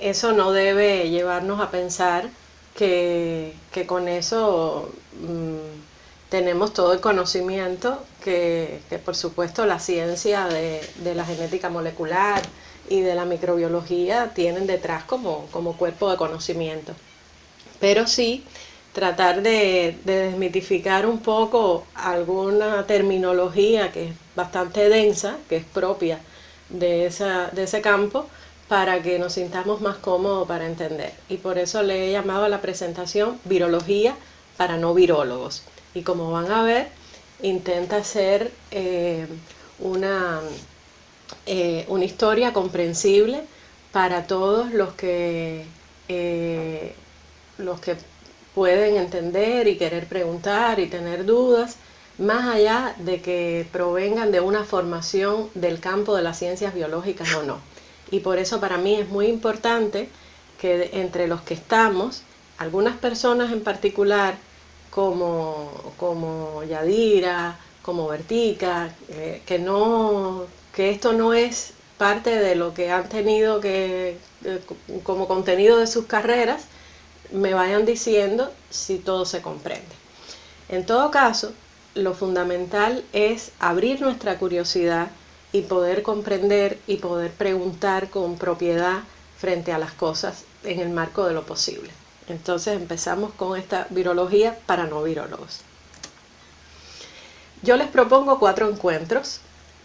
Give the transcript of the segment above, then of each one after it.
eso no debe llevarnos a pensar que, con eso mm, tenemos todo el conocimiento que, por supuesto la ciencia de, la genética molecular y de la microbiología tienen detrás como, como cuerpo de conocimiento. Pero sí tratar de, desmitificar un poco alguna terminología que es bastante densa, que es propia de, esa, de ese campo, para que nos sintamos más cómodos para entender. Y por eso le he llamado a la presentación Virología para no virólogos. Y como van a ver, intenta ser eh, una, eh, una historia comprensible para todos los que, eh, los que pueden entender y querer preguntar y tener dudas, más allá de que provengan de una formación del campo de las ciencias biológicas o no y por eso para mí es muy importante que entre los que estamos, algunas personas en particular, como, como Yadira, como Vertica, eh, que, no, que esto no es parte de lo que han tenido que, eh, como contenido de sus carreras, me vayan diciendo si todo se comprende. En todo caso, lo fundamental es abrir nuestra curiosidad y poder comprender y poder preguntar con propiedad frente a las cosas en el marco de lo posible. Entonces empezamos con esta virología para no virólogos. Yo les propongo cuatro encuentros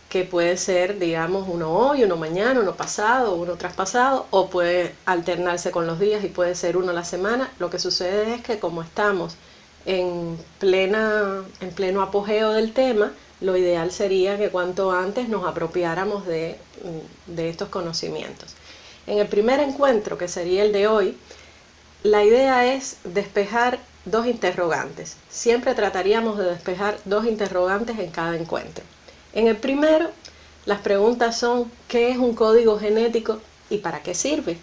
que puede ser, digamos, uno hoy, uno mañana, uno pasado, uno traspasado, o puede alternarse con los días y puede ser uno a la semana. Lo que sucede es que como estamos en, plena, en pleno apogeo del tema, lo ideal sería que cuanto antes nos apropiáramos de, estos conocimientos. En el primer encuentro, que sería el de hoy, la idea es despejar dos interrogantes. Siempre trataríamos de despejar dos interrogantes en cada encuentro. En el primero, las preguntas son ¿qué es un código genético y para qué sirve?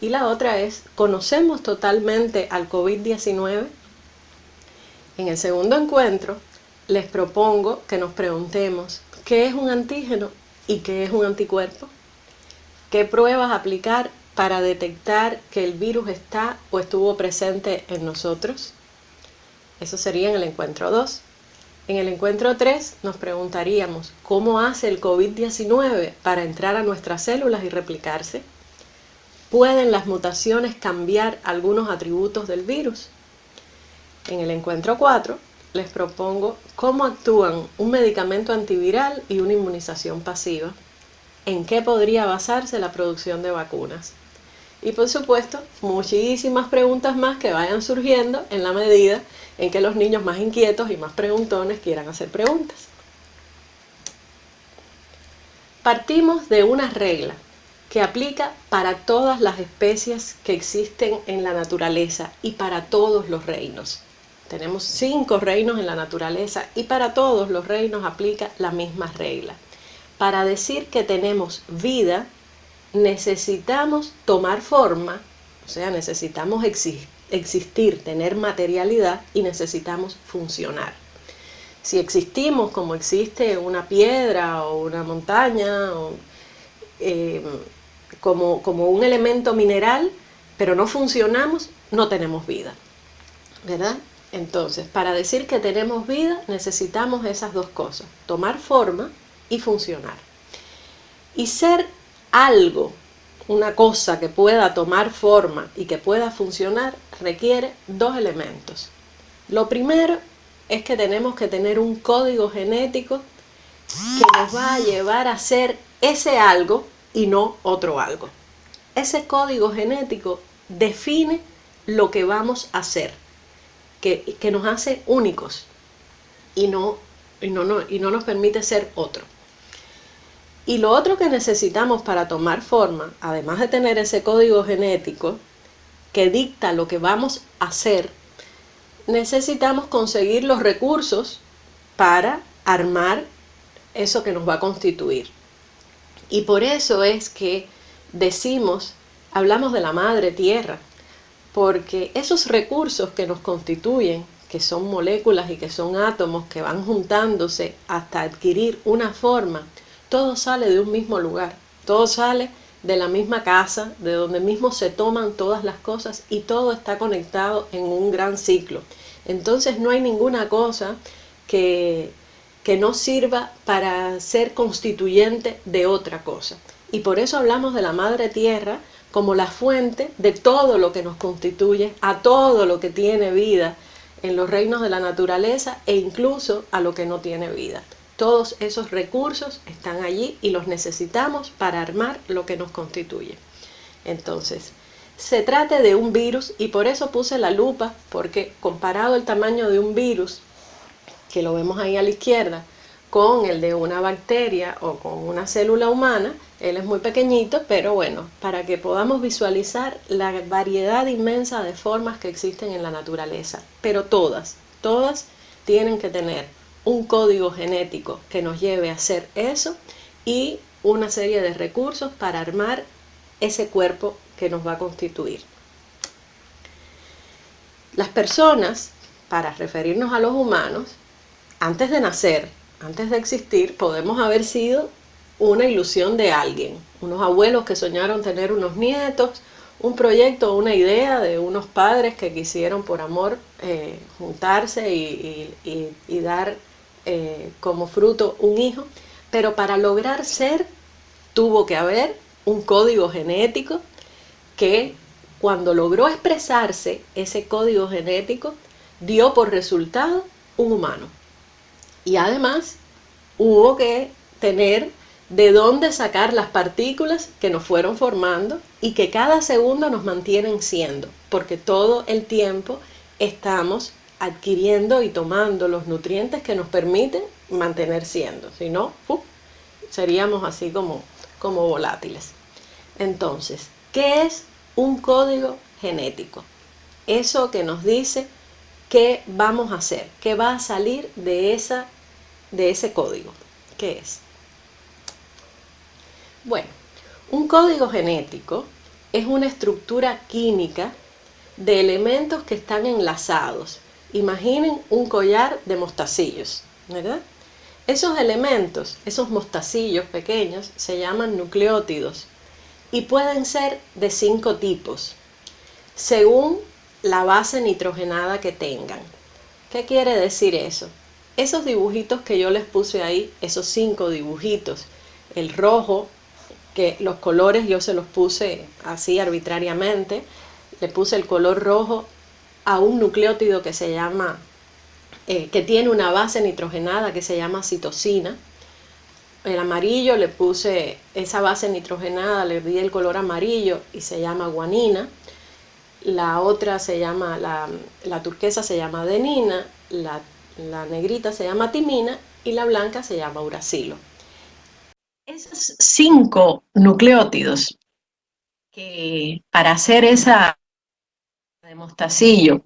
Y la otra es ¿conocemos totalmente al COVID-19? En el segundo encuentro, les propongo que nos preguntemos qué es un antígeno y qué es un anticuerpo, qué pruebas aplicar para detectar que el virus está o estuvo presente en nosotros. Eso sería en el encuentro 2. En el encuentro 3 nos preguntaríamos cómo hace el COVID-19 para entrar a nuestras células y replicarse. ¿Pueden las mutaciones cambiar algunos atributos del virus? En el encuentro 4 les propongo cómo actúan un medicamento antiviral y una inmunización pasiva, en qué podría basarse la producción de vacunas. Y por supuesto, muchísimas preguntas más que vayan surgiendo en la medida en que los niños más inquietos y más preguntones quieran hacer preguntas. Partimos de una regla que aplica para todas las especies que existen en la naturaleza y para todos los reinos. Tenemos cinco reinos en la naturaleza y para todos los reinos aplica la misma regla. Para decir que tenemos vida, necesitamos tomar forma, o sea, necesitamos existir, tener materialidad y necesitamos funcionar. Si existimos como existe una piedra o una montaña, eh, como, como un elemento mineral, pero no funcionamos, no tenemos vida. ¿Verdad? Entonces, para decir que tenemos vida necesitamos esas dos cosas, tomar forma y funcionar. Y ser algo, una cosa que pueda tomar forma y que pueda funcionar, requiere dos elementos. Lo primero es que tenemos que tener un código genético que nos va a llevar a ser ese algo y no otro algo. Ese código genético define lo que vamos a hacer que, nos hace únicos y no, y, no, y no nos permite ser otro. Y lo otro que necesitamos para tomar forma, además de tener ese código genético que dicta lo que vamos a hacer, necesitamos conseguir los recursos para armar eso que nos va a constituir. Y por eso es que decimos, hablamos de la madre tierra, porque esos recursos que nos constituyen, que son moléculas y que son átomos que van juntándose hasta adquirir una forma, todo sale de un mismo lugar, todo sale de la misma casa, de donde mismo se toman todas las cosas y todo está conectado en un gran ciclo. Entonces no hay ninguna cosa que, que no sirva para ser constituyente de otra cosa. Y por eso hablamos de la Madre Tierra como la fuente de todo lo que nos constituye, a todo lo que tiene vida en los reinos de la naturaleza e incluso a lo que no tiene vida. Todos esos recursos están allí y los necesitamos para armar lo que nos constituye. Entonces, se trata de un virus y por eso puse la lupa, porque comparado el tamaño de un virus, que lo vemos ahí a la izquierda, con el de una bacteria o con una célula humana, él es muy pequeñito, pero bueno, para que podamos visualizar la variedad inmensa de formas que existen en la naturaleza. Pero todas, todas tienen que tener un código genético que nos lleve a hacer eso y una serie de recursos para armar ese cuerpo que nos va a constituir. Las personas, para referirnos a los humanos, antes de nacer, antes de existir, podemos haber sido una ilusión de alguien, unos abuelos que soñaron tener unos nietos, un proyecto una idea de unos padres que quisieron por amor eh, juntarse y dar eh, como fruto un hijo, pero para lograr ser tuvo que haber un código genético que cuando logró expresarse ese código genético dio por resultado un humano. Y además hubo que tener de dónde sacar las partículas que nos fueron formando y que cada segundo nos mantienen siendo, porque todo el tiempo estamos adquiriendo y tomando los nutrientes que nos permiten mantener siendo. Si no, seríamos así como, como volátiles. Entonces, ¿qué es un código genético? Eso que nos dice qué vamos a hacer, qué va a salir de, esa, de ese código. ¿Qué es? Bueno, un código genético es una estructura química de elementos que están enlazados Imaginen un collar de mostacillos, ¿verdad? Esos elementos, esos mostacillos pequeños, se llaman nucleótidos y pueden ser de cinco tipos, según la base nitrogenada que tengan. ¿Qué quiere decir eso? Esos dibujitos que yo les puse ahí, esos cinco dibujitos, el rojo, que los colores yo se los puse así arbitrariamente, le puse el color rojo a un nucleótido que se llama, eh, que tiene una base nitrogenada que se llama citosina. El amarillo le puse esa base nitrogenada, le di el color amarillo y se llama guanina. La otra se llama, la, turquesa se llama adenina, la, la negrita se llama timina y la blanca se llama uracilo. Esos cinco nucleótidos que para hacer esa de mostacillo.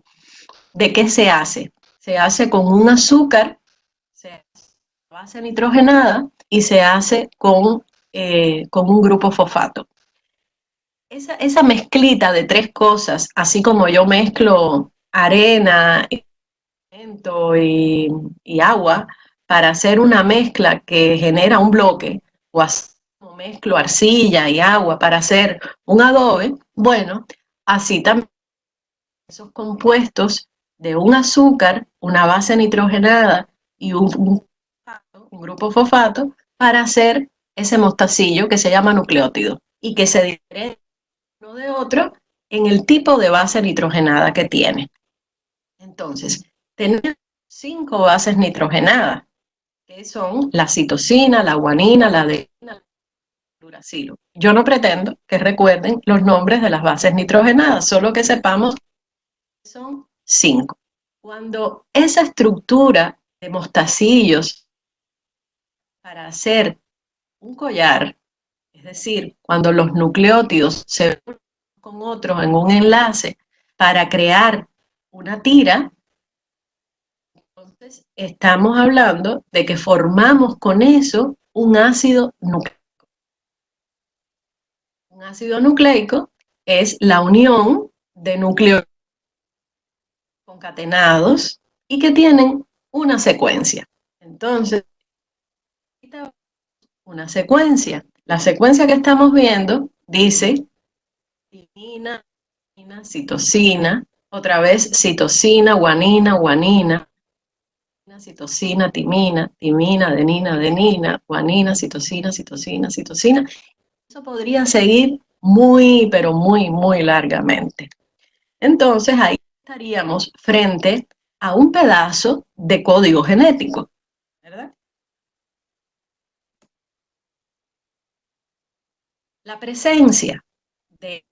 ¿De qué se hace? Se hace con un azúcar, se hace base nitrogenada y se hace con, eh, con un grupo fosfato. Esa, esa, mezclita de tres cosas, así como yo mezclo arena y agua para hacer una mezcla que genera un bloque, o así como mezclo arcilla y agua para hacer un adobe, bueno, así también esos compuestos de un azúcar, una base nitrogenada y un, grupo fosfato para hacer ese mostacillo que se llama nucleótido y que se diferencia uno de otro en el tipo de base nitrogenada que tiene. Entonces, tenemos cinco bases nitrogenadas, que son la citosina, la guanina, la adenina, el uracilo. Yo no pretendo que recuerden los nombres de las bases nitrogenadas, solo que sepamos son cinco. Cuando esa estructura de mostacillos para hacer un collar, es decir, cuando los nucleótidos se unen con otros en un enlace para crear una tira, estamos hablando de que formamos con eso un ácido nucleico. Un ácido nucleico es la unión de núcleos concatenados y que tienen una secuencia. Entonces, una secuencia. La secuencia que estamos viendo dice timina, citosina, otra vez citosina, guanina, guanina, citosina, timina, timina, adenina, adenina, guanina, citosina, citosina, citosina. Eso podría seguir muy, pero muy, muy largamente. Entonces ahí estaríamos frente a un pedazo de código genético, ¿verdad? La presencia de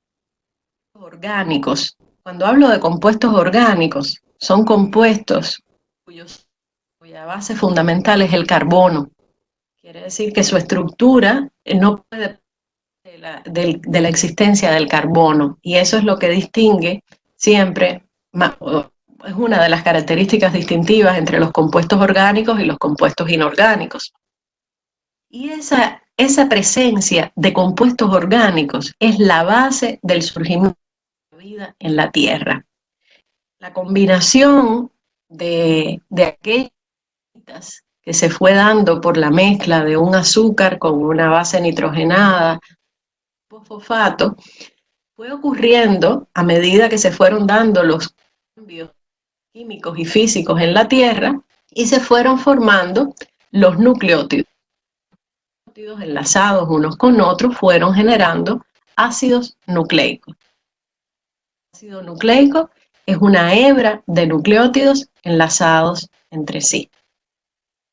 orgánicos, cuando hablo de compuestos orgánicos, son compuestos cuya base fundamental es el carbono. Quiere decir que su estructura no puede de la, de la existencia del carbono y eso es lo que distingue siempre, es una de las características distintivas entre los compuestos orgánicos y los compuestos inorgánicos. Y esa, esa presencia de compuestos orgánicos es la base del surgimiento de la vida en la Tierra. La combinación de, de que se fue dando por la mezcla de un azúcar con una base nitrogenada, fosfato, fue ocurriendo a medida que se fueron dando los cambios químicos y físicos en la Tierra y se fueron formando los nucleótidos. Los nucleótidos enlazados unos con otros fueron generando ácidos nucleicos. El ácido nucleico es una hebra de nucleótidos enlazados entre sí.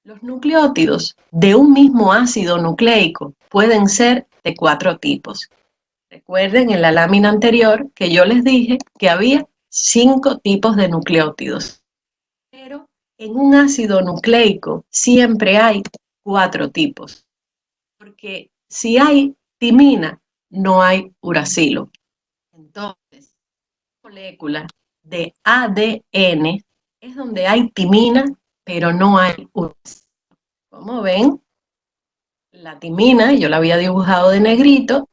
Los nucleótidos de un mismo ácido nucleico pueden ser de cuatro tipos. Recuerden en la lámina anterior que yo les dije que había cinco tipos de nucleótidos. Pero en un ácido nucleico siempre hay cuatro tipos. Porque si hay timina, no hay uracilo. Entonces, molécula de ADN es donde hay timina, pero no hay. Como ven, la timina, yo la había dibujado de negrito,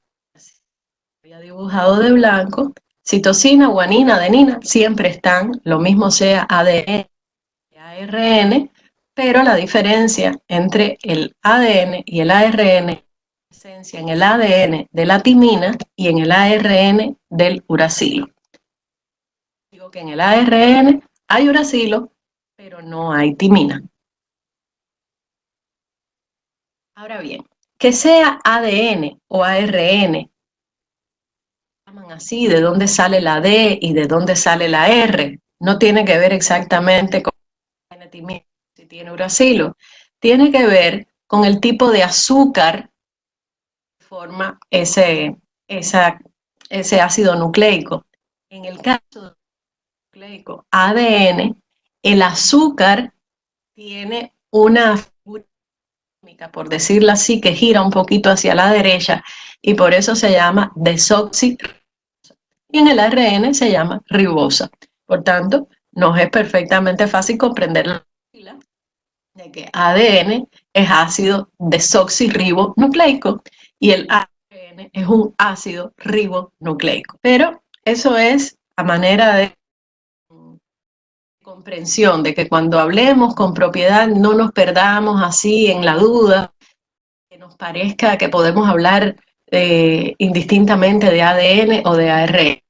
dibujado de blanco, citosina, guanina, adenina, siempre están, lo mismo sea ADN y ARN, pero la diferencia entre el ADN y el ARN esencia en el ADN de la timina y en el ARN del uracilo. Digo que en el ARN hay uracilo, pero no hay timina. Ahora bien, que sea ADN o ARN así, de dónde sale la D y de dónde sale la R. No tiene que ver exactamente con si tiene uracilo. Tiene que ver con el tipo de azúcar que forma ese, ese ácido nucleico. En el caso nucleico ADN, el azúcar tiene una por decirlo así, que gira un poquito hacia la derecha y por eso se llama desoxirribosa y en el ARN se llama ribosa. Por tanto, nos es perfectamente fácil comprender la de que ADN es ácido desoxirribonucleico y el ARN es un ácido ribonucleico. Pero eso es a manera de comprensión, de que cuando hablemos con propiedad no nos perdamos así en la duda, que nos parezca que podemos hablar eh, indistintamente de ADN o de ARN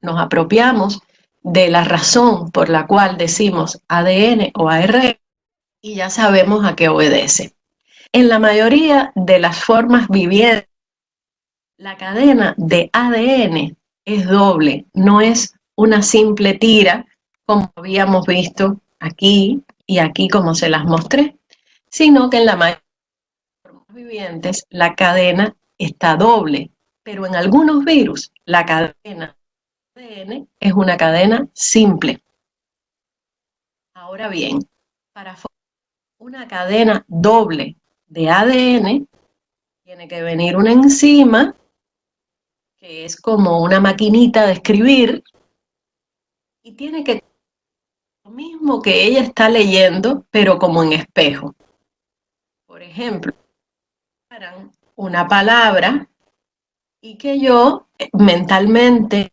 nos apropiamos de la razón por la cual decimos ADN o ARN y ya sabemos a qué obedece. En la mayoría de las formas vivientes, la cadena de ADN es doble, no es una simple tira como habíamos visto aquí y aquí como se las mostré, sino que en la mayoría de formas vivientes la cadena está doble, pero en algunos virus la cadena ADN es una cadena simple. Ahora bien, para formar una cadena doble de ADN, tiene que venir una enzima, que es como una maquinita de escribir, y tiene que mismo que ella está leyendo, pero como en espejo. Por ejemplo, una palabra y que yo mentalmente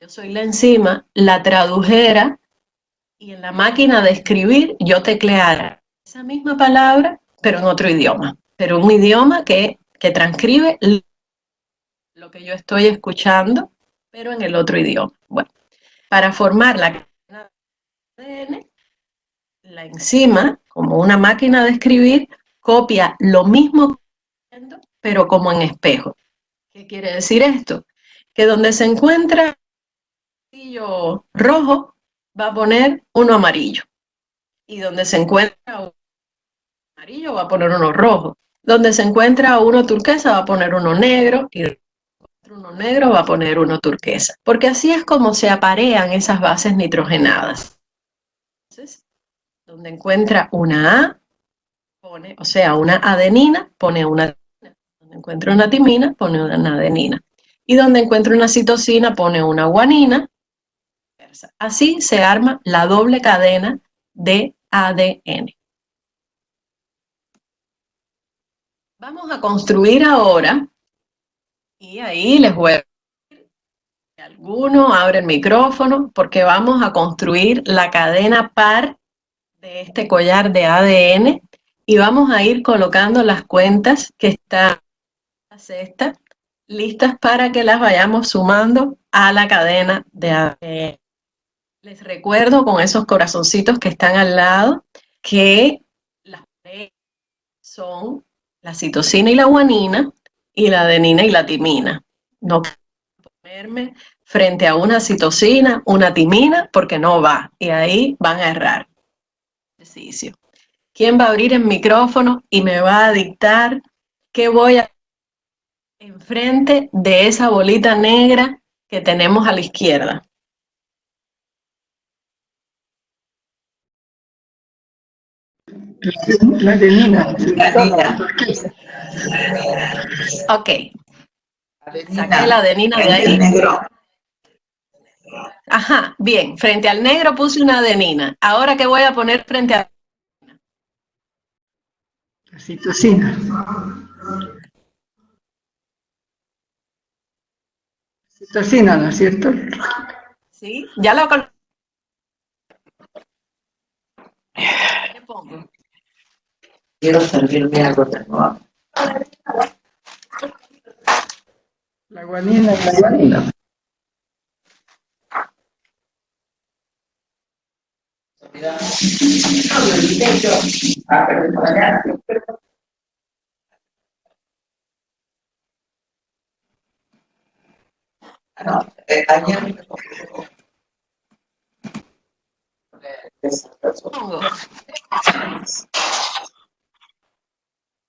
yo soy la enzima, la tradujera y en la máquina de escribir yo tecleara esa misma palabra, pero en otro idioma, pero un idioma que, que transcribe lo que yo estoy escuchando, pero en el otro idioma. Bueno, para formar la La enzima, como una máquina de escribir, copia lo mismo, pero como en espejo. ¿Qué quiere decir esto? Que donde se encuentra un rojo, va a poner uno amarillo. Y donde se encuentra uno amarillo, va a poner uno rojo. Donde se encuentra uno turquesa, va a poner uno negro. Y uno negro, va a poner uno turquesa. Porque así es como se aparean esas bases nitrogenadas. Donde encuentra una A, pone, o sea, una adenina, pone una Donde encuentra una timina, pone una adenina. Y donde encuentra una citosina, pone una guanina. Así se arma la doble cadena de ADN. Vamos a construir ahora, y ahí les voy a alguno abre el micrófono, porque vamos a construir la cadena par de este collar de ADN y vamos a ir colocando las cuentas que están listas para que las vayamos sumando a la cadena de ADN. Les recuerdo con esos corazoncitos que están al lado que las son la citosina y la guanina y la adenina y la timina. No ponerme frente a una citosina, una timina, porque no va. Y ahí van a errar. Ejercicio. ¿Quién va a abrir el micrófono y me va a dictar qué voy a enfrente de esa bolita negra que tenemos a la izquierda? La adenina. Ok. Saqué la adenina de ahí. Ajá, bien. Frente al negro puse una adenina. Ahora, ¿qué voy a poner frente a...? La citosina. Citosina, ¿no es cierto? Sí, ya lo... ¿Qué pongo? Quiero servirme algo de nuevo. La guanina, la guanina. No, ayer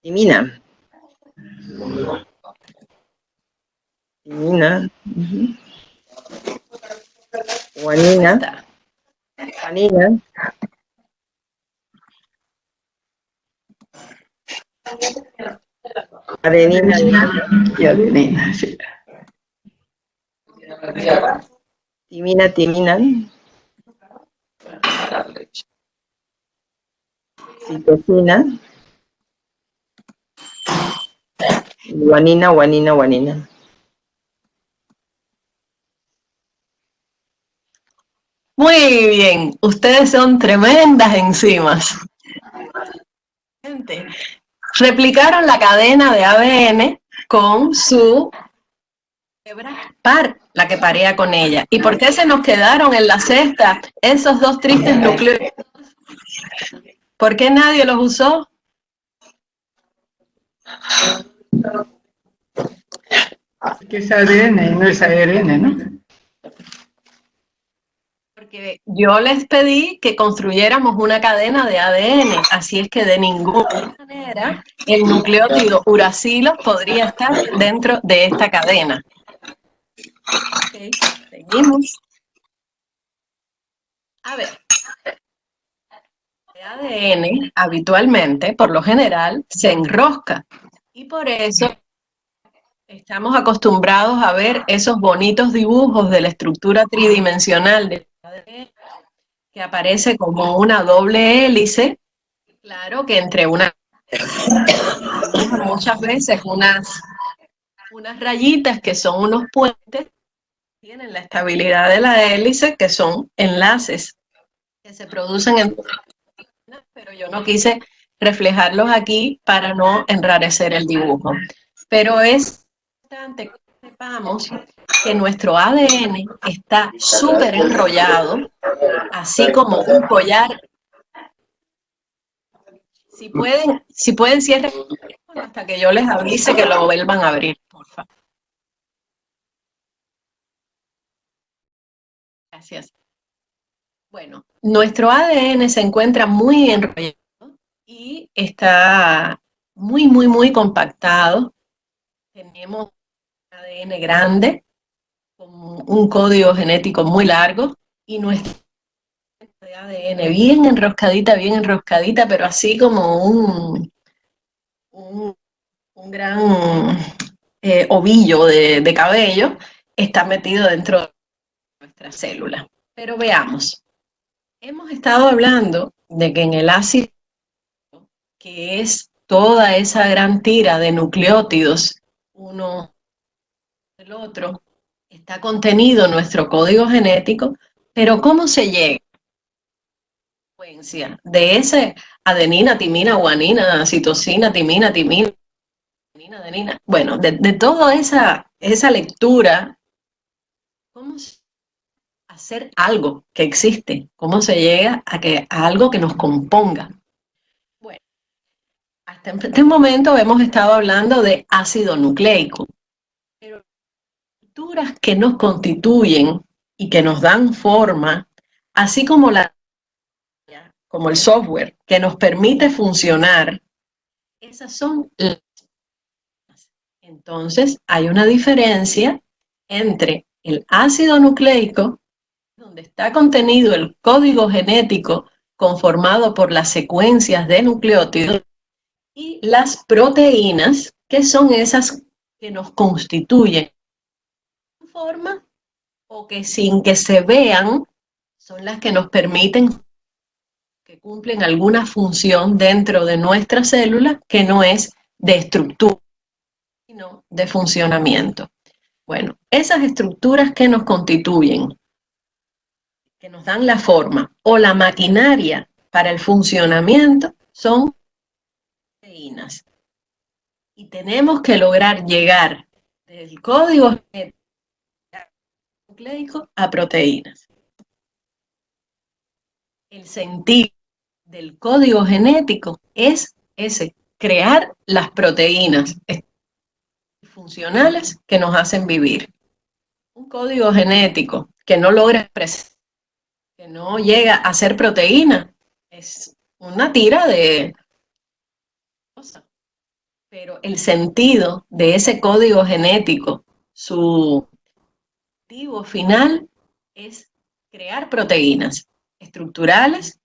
Timina. Timina. Guanina. Guanina. Adenina. Y adenina, sí. Timina, timina. Citosina. Guanina, guanina, guanina. Muy bien, ustedes son tremendas enzimas. Replicaron la cadena de ADN con su hebra par, la que parea con ella. ¿Y por qué se nos quedaron en la cesta esos dos tristes núcleos? ¿Por qué nadie los usó? Que es ADN y no es ARN, ¿no? Yo les pedí que construyéramos una cadena de ADN, así es que de ninguna manera el nucleótido uracilo podría estar dentro de esta cadena. Ok, seguimos. A ver. El ADN habitualmente, por lo general, se enrosca. Y por eso estamos acostumbrados a ver esos bonitos dibujos de la estructura tridimensional del ADN que aparece como una doble hélice. Claro que entre una muchas veces unas, unas rayitas que son unos puentes tienen la estabilidad de la hélice, que son enlaces que se producen en... Pero yo no quise reflejarlos aquí para no enrarecer el dibujo. Pero es importante que sepamos que nuestro ADN está súper enrollado, así como un collar. Si pueden, si pueden cierren hasta que yo les avise que lo vuelvan a abrir, por favor. Gracias. Bueno, nuestro ADN se encuentra muy enrollado y está muy, muy, muy compactado. Tenemos un ADN grande, un código genético muy largo y nuestra ADN bien enroscadita, bien enroscadita, pero así como un, un, gran eh, ovillo de, de cabello, está metido dentro de nuestra célula. Pero veamos, hemos estado hablando de que en el ácido, que es toda esa gran tira de nucleótidos, uno del otro, está contenido nuestro código genético, pero ¿cómo se llega? De ese adenina, timina, guanina, citosina, timina, timina, adenina, adenina. Bueno, de, toda esa, esa lectura, ¿cómo se hacer algo que existe? ¿Cómo se llega a, que, a algo que nos componga? Bueno, hasta este momento hemos estado hablando de ácido nucleico, estructuras que nos constituyen y que nos dan forma, así como la como el software que nos permite funcionar, esas son las entonces hay una diferencia entre el ácido nucleico, donde está contenido el código genético conformado por las secuencias de nucleótidos, y las proteínas, que son esas que nos constituyen o que sin que se vean son las que nos permiten que cumplen alguna función dentro de nuestra célula que no es de estructura, sino de funcionamiento. Bueno, esas estructuras que nos constituyen, que nos dan la forma, o la maquinaria para el funcionamiento, son proteínas. Y tenemos que lograr llegar del código a proteínas. El sentido del código genético es ese, crear las proteínas funcionales que nos hacen vivir. Un código genético que no logra expresar, que no llega a ser proteína, es una tira de pero el sentido de ese código genético, su objetivo final es crear proteínas estructurales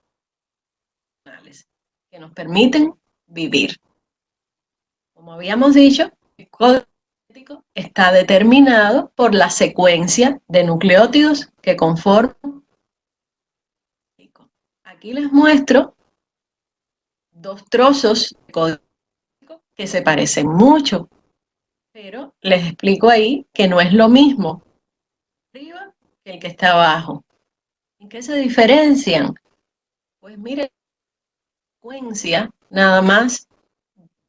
que nos permiten vivir. Como habíamos dicho, el código está determinado por la secuencia de nucleótidos que conforman. Aquí les muestro dos trozos de código que se parecen mucho, pero les explico ahí que no es lo mismo el que está abajo. ¿En qué se diferencian? Pues miren, secuencia nada más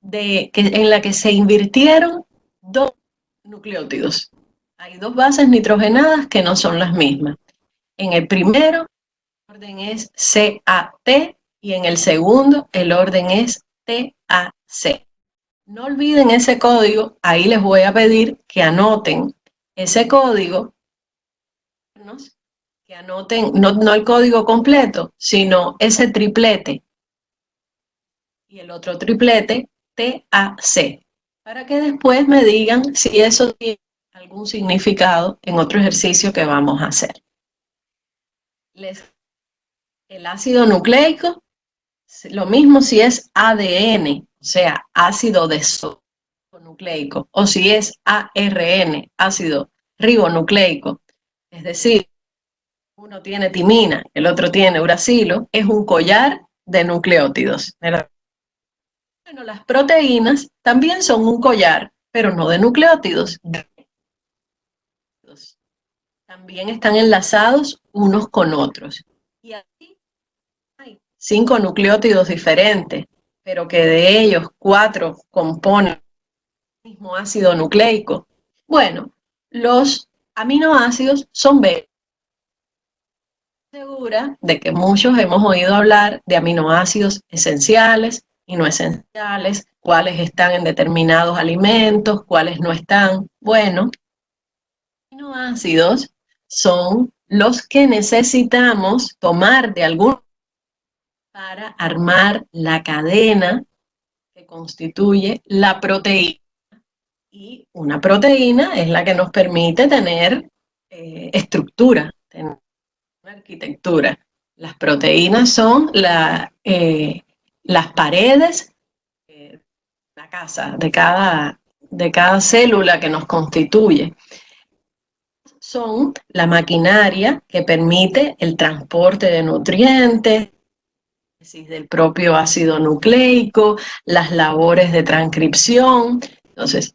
de que, en la que se invirtieron dos nucleótidos. Hay dos bases nitrogenadas que no son las mismas. En el primero, el orden es CAT y en el segundo, el orden es TAC. No olviden ese código, ahí les voy a pedir que anoten ese código, que anoten no, no el código completo, sino ese triplete y el otro triplete TAC, para que después me digan si eso tiene algún significado en otro ejercicio que vamos a hacer. el ácido nucleico, lo mismo si es ADN, o sea, ácido desonucleico, o si es ARN, ácido ribonucleico, es decir, uno tiene timina, el otro tiene uracilo, es un collar de nucleótidos. Bueno, las proteínas también son un collar, pero no de nucleótidos. También están enlazados unos con otros. Y aquí hay cinco nucleótidos diferentes, pero que de ellos cuatro componen el mismo ácido nucleico. Bueno, los aminoácidos son B. Segura de que muchos hemos oído hablar de aminoácidos esenciales y no esenciales, cuáles están en determinados alimentos, cuáles no están. Bueno, aminoácidos son los que necesitamos tomar de algún para armar la cadena que constituye la proteína. Y una proteína es la que nos permite tener eh, estructura, tener arquitectura. Las proteínas son eh, las paredes de la casa, de cada, de cada célula que nos constituye son la maquinaria que permite el transporte de nutrientes, del propio ácido nucleico, las labores de transcripción. Entonces,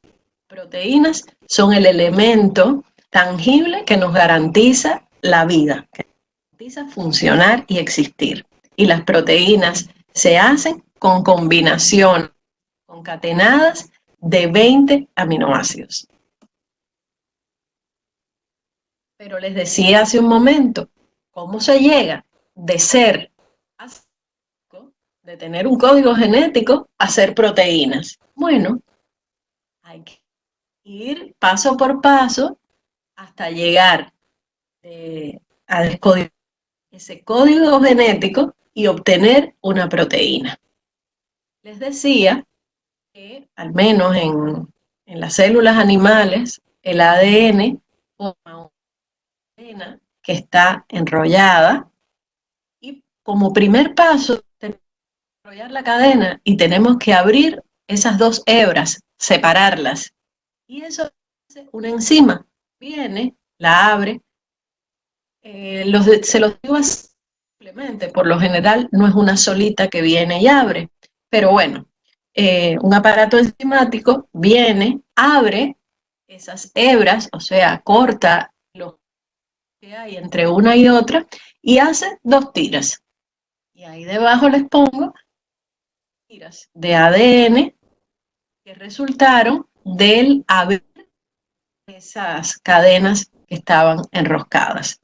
proteínas son el elemento tangible que nos garantiza la vida, que garantiza funcionar y existir. Y las proteínas se hacen con combinación concatenadas de 20 aminoácidos. Pero les decía hace un momento, ¿cómo se llega de ser, de tener un código genético, a ser proteínas? Bueno, ir paso por paso hasta llegar eh, a descodificar ese código genético y obtener una proteína. Les decía que, al menos en, en las células animales, el ADN forma que está enrollada y como primer paso tenemos que enrollar la cadena y tenemos que abrir esas dos hebras, separarlas. Y eso hace una enzima. Viene, la abre, eh, los se los digo simplemente, por lo general no es una solita que viene y abre, pero bueno, eh, un aparato enzimático viene, abre esas hebras, o sea, corta que hay entre una y otra y hace dos tiras. Y ahí debajo les pongo tiras de ADN que resultaron del abrir esas cadenas que estaban enroscadas.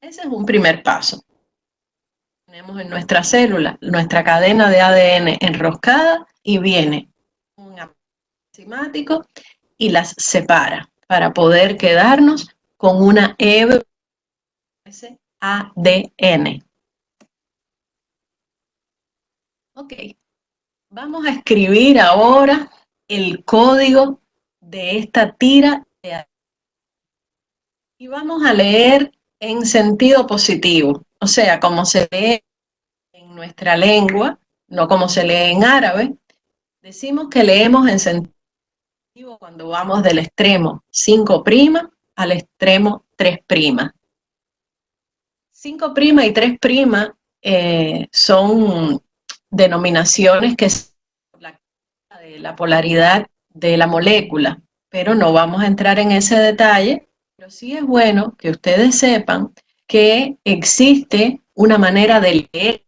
Ese es un primer paso. Tenemos en nuestra célula nuestra cadena de ADN enroscada y viene un enzimático y las separa para poder quedarnos con una hebra ADN. Ok, vamos a escribir ahora el código de esta tira y vamos a leer en sentido positivo, o sea, como se lee en nuestra lengua, no como se lee en árabe. Decimos que leemos en sentido positivo cuando vamos del extremo 5' al extremo 3'. 5' y 3' eh, son denominaciones que de la polaridad de la molécula, pero no vamos a entrar en ese detalle, pero sí es bueno que ustedes sepan que existe una manera de leer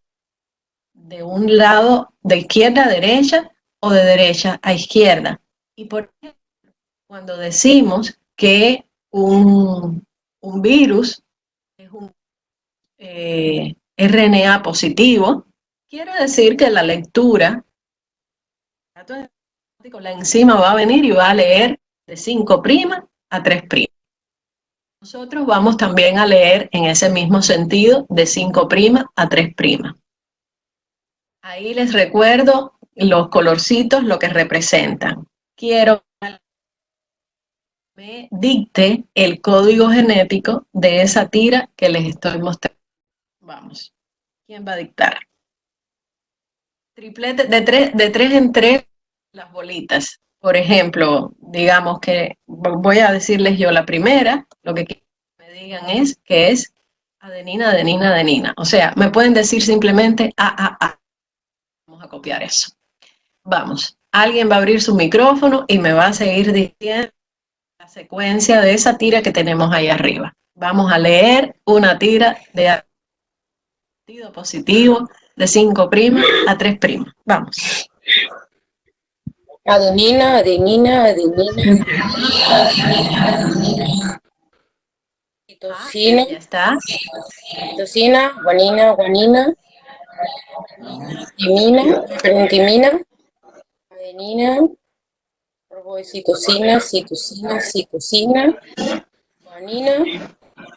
de un lado de izquierda a derecha o de derecha a izquierda. Y por ejemplo, cuando decimos que un, un virus es un eh, RNA positivo, quiere decir que la lectura, la enzima va a venir y va a leer de 5' a 3'. Nosotros vamos también a leer en ese mismo sentido de 5' a 3'. Ahí les recuerdo los colorcitos, lo que representan. Quiero me dicte el código genético de esa tira que les estoy mostrando. Vamos. ¿Quién va a dictar? Triplete de tres, de tres en tres las bolitas. Por ejemplo, digamos que voy a decirles yo la primera, lo que me digan es que es adenina, adenina, adenina. O sea, me pueden decir simplemente A, A, A. Vamos a copiar eso. Vamos. Alguien va a abrir su micrófono y me va a seguir diciendo la secuencia de esa tira que tenemos ahí arriba. Vamos a leer una tira de positivo de 5' a 3'. Vamos. Adenina, adenina, adenina. citosina, Ya está. citosina, guanina, guanina, timina, perdón, timina, adenina, citosina, citosina, citosina, guanina,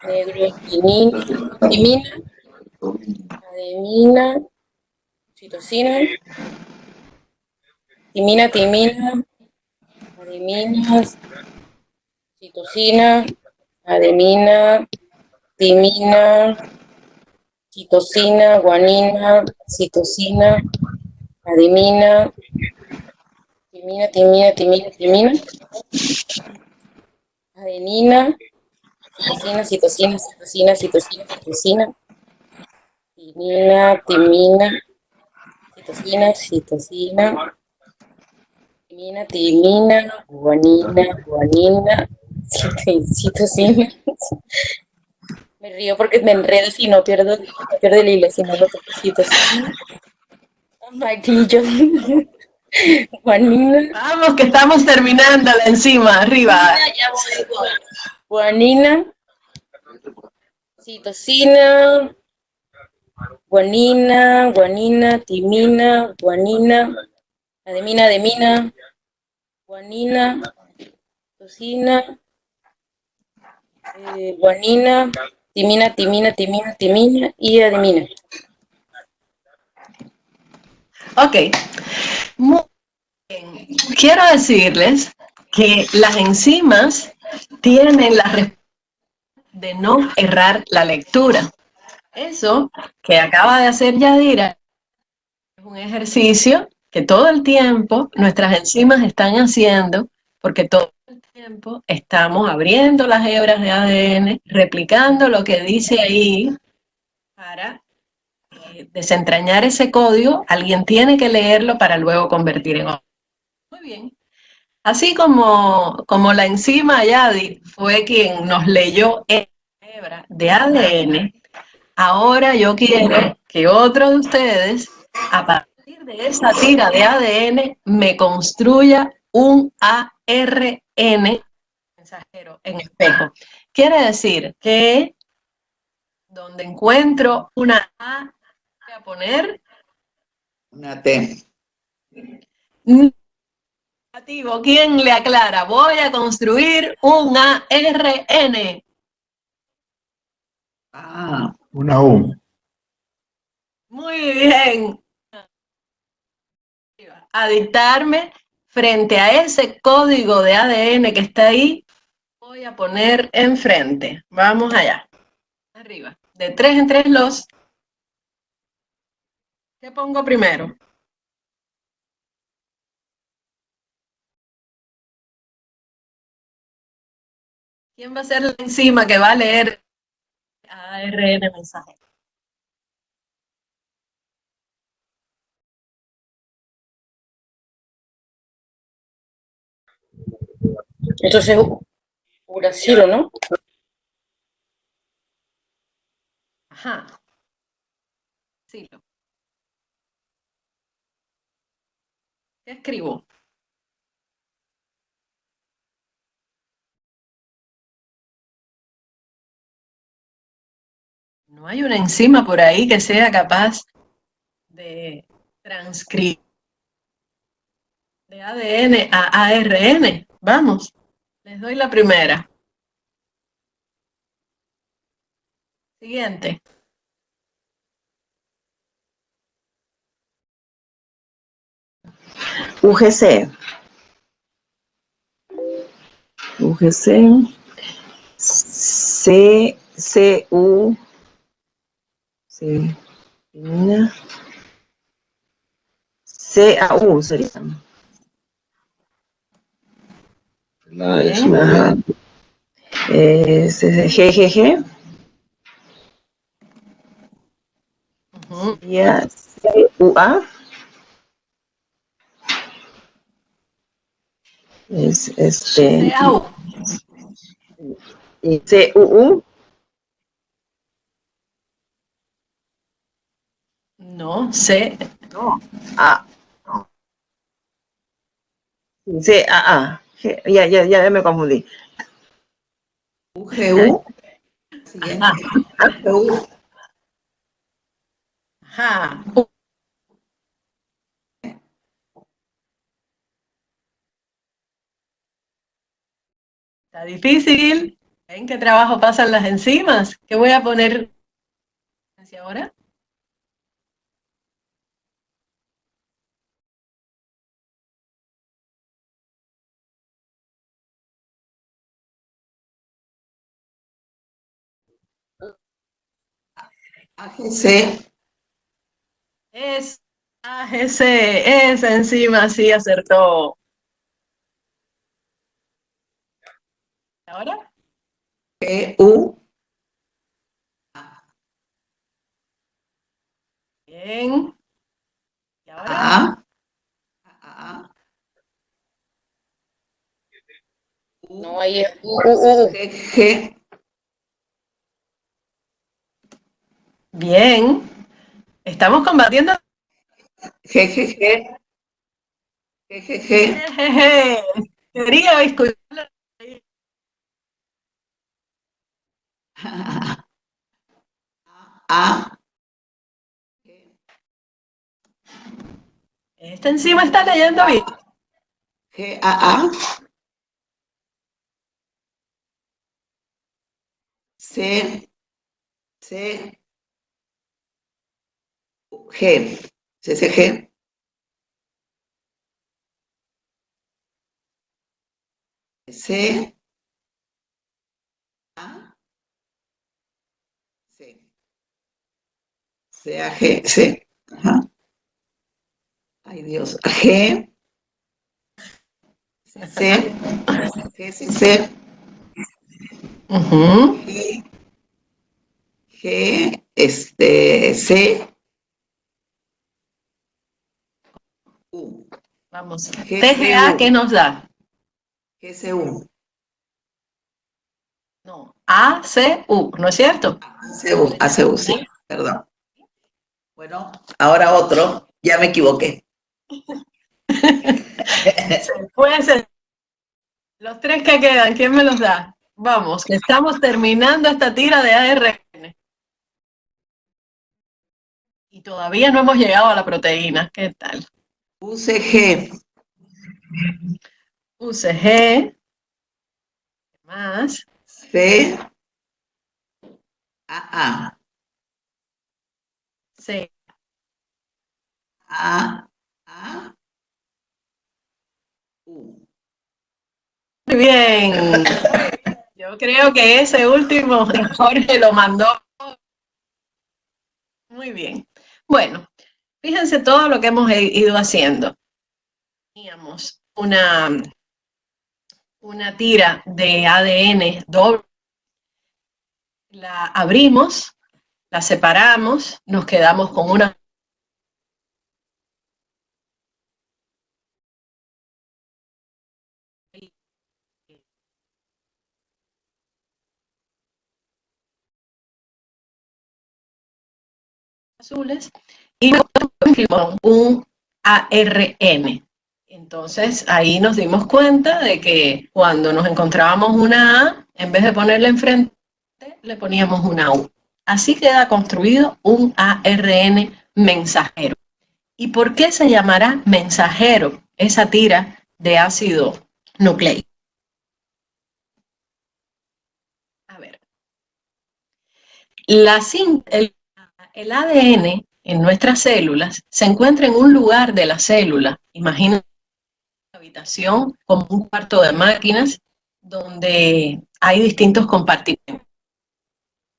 negrotimina, timina, adenina, citosina, timina, timina, adenina, citosina, adenina, timina, citosina, guanina, citosina, adenina, timina, timina, timina, timina, adenina, citosina, citosina, citosina, citosina, citosina, timina, timina, citosina, citosina, timina, timina, guanina, guanina, cit- citosina. Me río porque me enredo si no pierdo, pierdo el hilo, si no lo toco citosina. Amarillo. Guanina. Vamos, que estamos terminando la enzima, arriba. Guanina. Citosina. Guanina, guanina, timina, guanina, ademina, ademina, guanina, citosina, eh, guanina, timina, timina, timina, timina y ademina. Ok. Muy bien. Quiero decirles que las enzimas tienen la responsabilidad de no errar la lectura. Eso que acaba de hacer Yadira es un ejercicio que todo el tiempo nuestras enzimas están haciendo porque todo el tiempo estamos abriendo las hebras de ADN, replicando lo que dice ahí para eh, desentrañar ese código, alguien tiene que leerlo para luego convertir en otro. Muy bien. Así como, como la enzima Yadi fue quien nos leyó la hebra de ADN, ahora yo quiero que otro de ustedes, a partir de esa tira de ADN, me construya un ARN mensajero en espejo. Quiere decir que donde encuentro una A, voy a poner Una T. negativo. ¿Quién le aclara? Voy a construir un ARN. Ah, una U. Muy bien. A dictarme frente a ese código de ADN que está ahí, voy a poner enfrente. Vamos allá. Arriba. De tres en tres los. ¿Qué pongo primero? ¿Quién va a ser la enzima que va a leer ARN mensaje? Entonces, uracilo, ¿no? Ajá. Sí. ¿Qué escribo? No hay una enzima por ahí que sea capaz de transcribir de ADN a ARN. Vamos, les doy la primera. Siguiente. UGC. UGC. C, C, U. C. C, A, U sería. Ajá. Eh, C, G, G, G. Ujú. Sería C, U, A. Es este. Y C, U, U. No, C. No. A. C, A, A. Ya, ya, ya me confundí. UGU. siguiente. Ajá. U, Ajá. Está difícil. ¿En qué trabajo pasan las enzimas? ¿Qué voy a poner hacia ahora? AGC, Es AGC, esa enzima sí acertó. ¿Ahora? GU, Bien. ¿Y ahora? A, No, U, U, U. G, G, Bien. Estamos combatiendo. G, Jejeje. Quería escucharlo. A, Esta enzima está leyendo bien. G, A, A, C, C, G, C, C, A, C, C, A, G, C, ajá. Ay Dios, G, C, C, G, C, C, Ujú. G, G, este, C, U, Vamos. GCU. TGA, ¿qué nos da? G, C, U, No. ACU, ¿no es cierto? ACU, ACU, sí, perdón. Bueno, ahora otro, ya me equivoqué. Puede ser. Los tres que quedan, ¿quién me los da? Vamos, que estamos terminando esta tira de ARN. Y todavía no hemos llegado a la proteína. ¿Qué tal? UCG, UCG. ¿Qué más? C, A, C. A, A, U. Muy bien. Yo creo que ese último Jorge lo mandó. Muy bien. Bueno, fíjense todo lo que hemos ido haciendo. Teníamos una, una tira de ADN doble. La abrimos, la separamos, nos quedamos con una azules y un ARN. Entonces ahí nos dimos cuenta de que cuando nos encontrábamos una A, en vez de ponerle enfrente, le poníamos una U. Así queda construido un ARN mensajero. ¿Y por qué se llamará mensajero esa tira de ácido nucleico? A ver. La, el, el ADN en nuestras células se encuentra en un lugar de la célula. Imagínense una habitación como un cuarto de máquinas donde hay distintos compartimentos.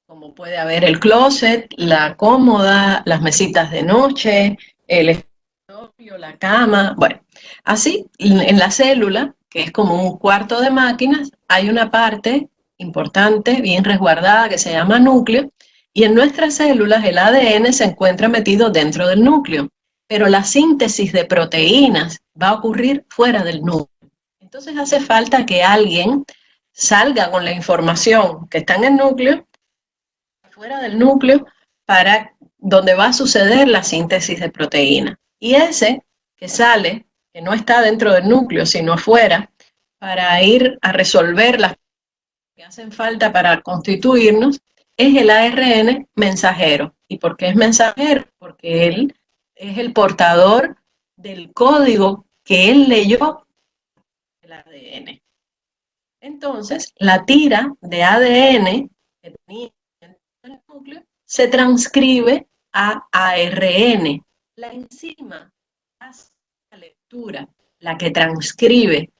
Como puede haber el closet, la cómoda, las mesitas de noche, el escritorio, la cama. Bueno, así en la célula, que es como un cuarto de máquinas, hay una parte importante, bien resguardada, que se llama núcleo, y en nuestras células el ADN se encuentra metido dentro del núcleo, pero la síntesis de proteínas va a ocurrir fuera del núcleo. Entonces hace falta que alguien salga con la información que está en el núcleo, fuera del núcleo, para donde va a suceder la síntesis de proteína. Y ese que sale, que no está dentro del núcleo, sino afuera, para ir a resolver las que hacen falta para constituirnos, es el ARN mensajero. ¿Y por qué es mensajero? Porque él es el portador del código que él leyó del ADN. Entonces, la tira de ADN que tenía el núcleo se transcribe a ARN. La enzima hace la lectura, la que transcribe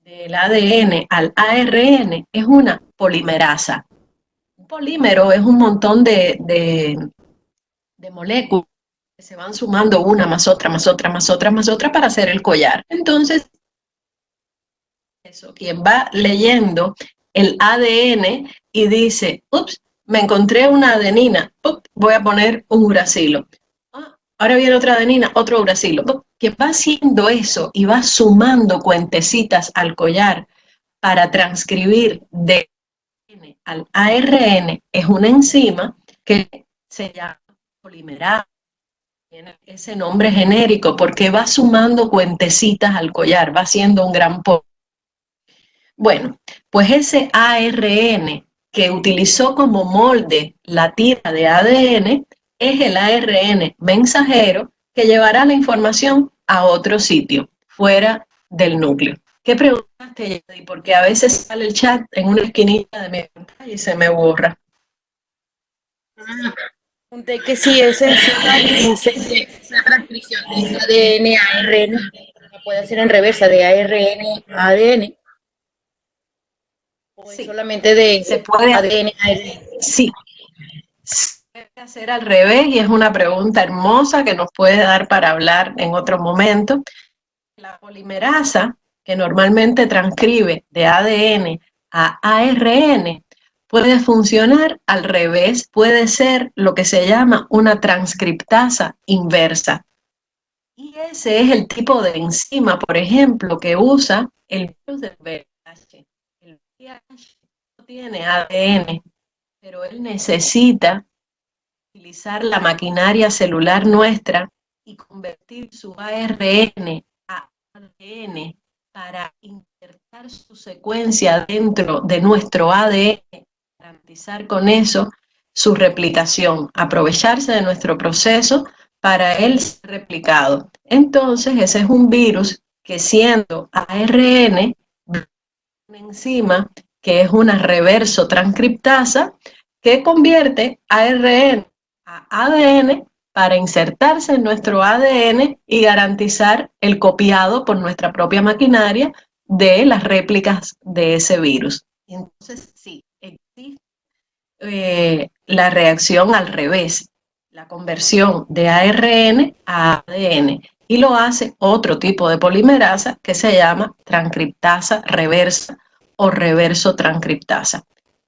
del ADN al ARN es una polimerasa. Polímero es un montón de, de moléculas que se van sumando una más otra, más otra, más otra, más otra para hacer el collar. Entonces, eso, quien va leyendo el ADN y dice, ups, me encontré una adenina, voy a poner un uracilo. Ah, ahora viene otra adenina, otro uracilo. Que va haciendo eso y va sumando cuentecitas al collar para transcribir de al ARN es una enzima que se llama polimerasa. Tiene ese nombre genérico porque va sumando cuentecitas al collar, va haciendo un gran polvo. Bueno, pues ese ARN que utilizó como molde la tira de ADN es el ARN mensajero que llevará la información a otro sitio, fuera del núcleo. ¿Qué preguntaste, Yadi? Porque a veces sale el chat en una esquinita de mi pantalla y se me borra. Pregunté que si es esa transcripción de ADN a ARN, puede hacer en reversa de ARN a ADN solamente de se puede ADN, Sí, se puede hacer al revés y es una pregunta hermosa que nos puede dar para hablar en otro momento. La polimerasa, que normalmente transcribe de ADN a ARN, puede funcionar al revés, puede ser lo que se llama una transcriptasa inversa. Y ese es el tipo de enzima, por ejemplo, que usa el virus del VIH no tiene ADN, pero él necesita utilizar la maquinaria celular nuestra y convertir su ARN a ADN para insertar su secuencia dentro de nuestro ADN, garantizar con eso su replicación, aprovecharse de nuestro proceso para él ser replicado. Entonces, ese es un virus que siendo ARN una enzima que es una reverso transcriptasa que convierte ARN a ADN para insertarse en nuestro ADN y garantizar el copiado por nuestra propia maquinaria de las réplicas de ese virus. Entonces, sí, existe eh, la reacción al revés, la conversión de ARN a ADN y lo hace otro tipo de polimerasa que se llama transcriptasa reversa o reverso transcriptasa.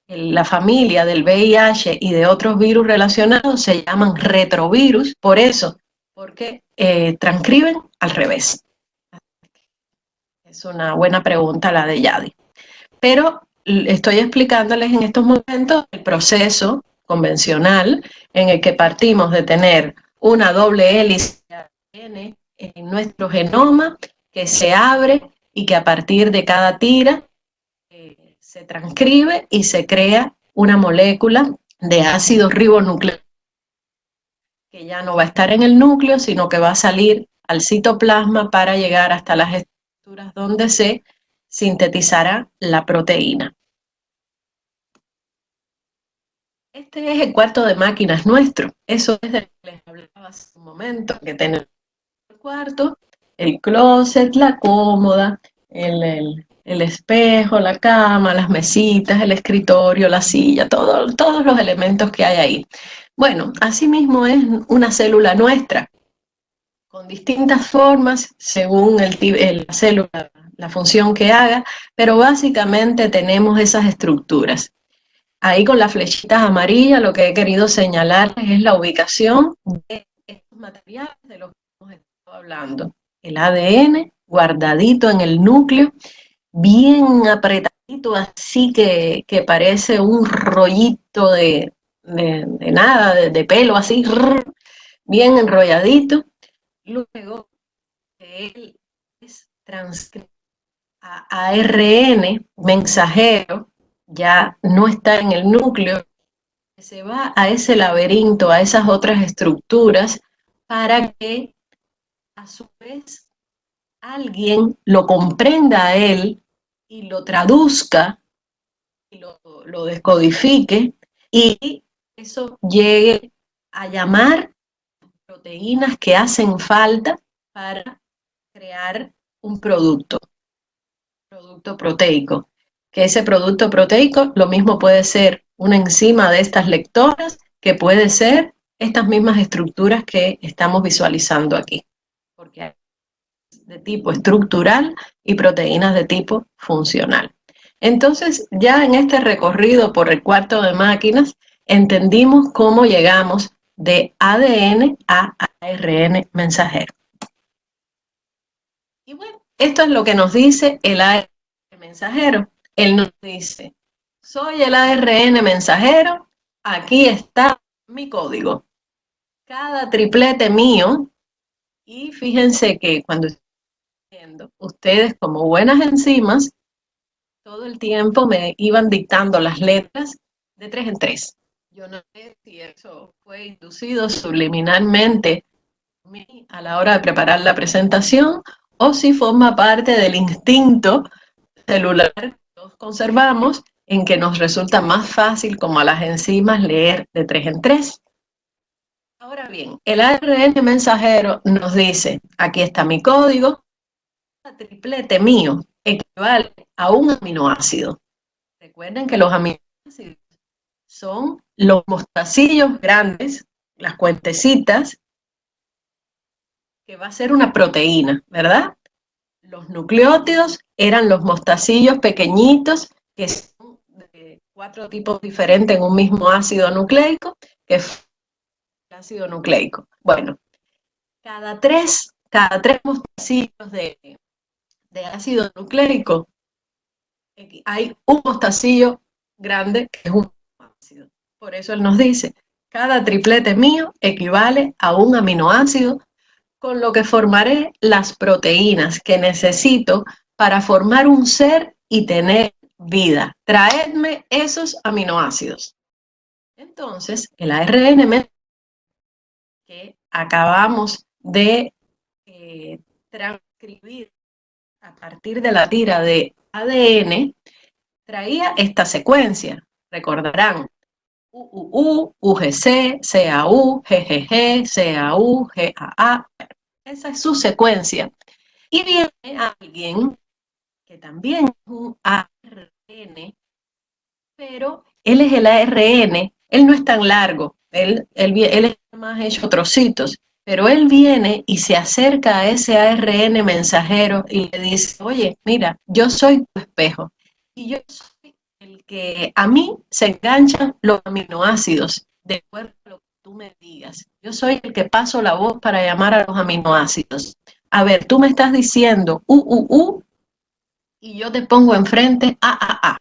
La familia del VIH y de otros virus relacionados se llaman retrovirus, por eso, porque eh, transcriben al revés. Es una buena pregunta la de Yadi. Pero estoy explicándoles en estos momentos el proceso convencional en el que partimos de tener una doble hélice en nuestro genoma que se abre y que a partir de cada tira se transcribe y se crea una molécula de ácido ribonucleico que ya no va a estar en el núcleo, sino que va a salir al citoplasma para llegar hasta las estructuras donde se sintetizará la proteína. Este es el cuarto de máquinas nuestro. Eso es de lo que les hablaba hace un momento, que tenemos cuarto, el closet, la cómoda, el, espejo, la cama, las mesitas, el escritorio, la silla, todos los elementos que hay ahí. Bueno, asimismo es una célula nuestra, con distintas formas según el, la célula, la función que haga, pero básicamente tenemos esas estructuras. Ahí con las flechitas amarillas lo que he querido señalarles es la ubicación de estos materiales de los que hemos hablando. El ADN guardadito en el núcleo, bien apretadito, así que, parece un rollito de, nada, de, pelo así, bien enrolladito. Luego, él es transcrito a ARN mensajero, ya no está en el núcleo, se va a ese laberinto, a esas otras estructuras, para que a su vez alguien lo comprenda a él y lo traduzca, y lo, descodifique, y eso llegue a llamar proteínas que hacen falta para crear un producto, producto proteico. Que ese producto proteico lo mismo puede ser una enzima de estas lectoras, que puede ser estas mismas estructuras que estamos visualizando aquí, de tipo estructural y proteínas de tipo funcional. Entonces, ya en este recorrido por el cuarto de máquinas, entendimos cómo llegamos de ADN a ARN mensajero. Y bueno, esto es lo que nos dice el ARN mensajero. Él nos dice, soy el ARN mensajero, aquí está mi código. Cada triplete mío, y fíjense que cuando ustedes como buenas enzimas, todo el tiempo me iban dictando las letras de tres en tres. Yo no sé si eso fue inducido subliminalmente a la hora de preparar la presentación o si forma parte del instinto celular que nos conservamos en que nos resulta más fácil como a las enzimas leer de tres en tres. Ahora bien, el ARN mensajero nos dice, aquí está mi código, el triplete mío equivale a un aminoácido. Recuerden que los aminoácidos son los mostacillos grandes, las cuentecitas, que va a ser una proteína, ¿verdad? Los nucleótidos eran los mostacillos pequeñitos que son de cuatro tipos diferentes en un mismo ácido nucleico, que ácido nucleico. Bueno, cada tres, cada tres mostacillos de, de ácido nucleico hay un mostacillo grande que es un ácido. Por eso él nos dice, cada triplete mío equivale a un aminoácido con lo que formaré las proteínas que necesito para formar un ser y tener vida. Traedme esos aminoácidos. Entonces, el ARN que acabamos de eh, transcribir a partir de la tira de ADN, traía esta secuencia. Recordarán, UUU, UGC, CAU, GGG, CAU, GAA. Esa es su secuencia. Y viene alguien que también es un ARN, pero él es el ARN, él no es tan largo, él, él, él es más hecho trocitos, pero él viene y se acerca a ese ARN mensajero y le dice, oye, mira, yo soy tu espejo y yo soy el que a mí se enganchan los aminoácidos de acuerdo a lo que tú me digas. Yo soy el que paso la voz para llamar a los aminoácidos. A ver, tú me estás diciendo U, U, U y yo te pongo enfrente A, A, A.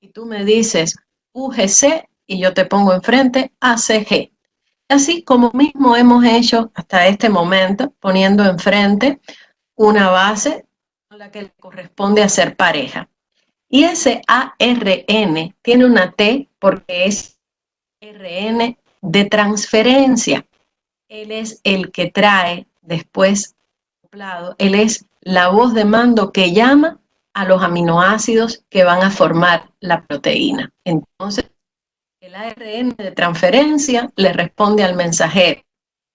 Y tú me dices UGC y yo te pongo enfrente ACG. Así como mismo hemos hecho hasta este momento, poniendo enfrente una base a la que le corresponde hacer pareja. Y ese ARN tiene una T porque es RN de transferencia. Él es el que trae después él es la voz de mando que llama a los aminoácidos que van a formar la proteína. Entonces, el ARN de transferencia le responde al mensajero.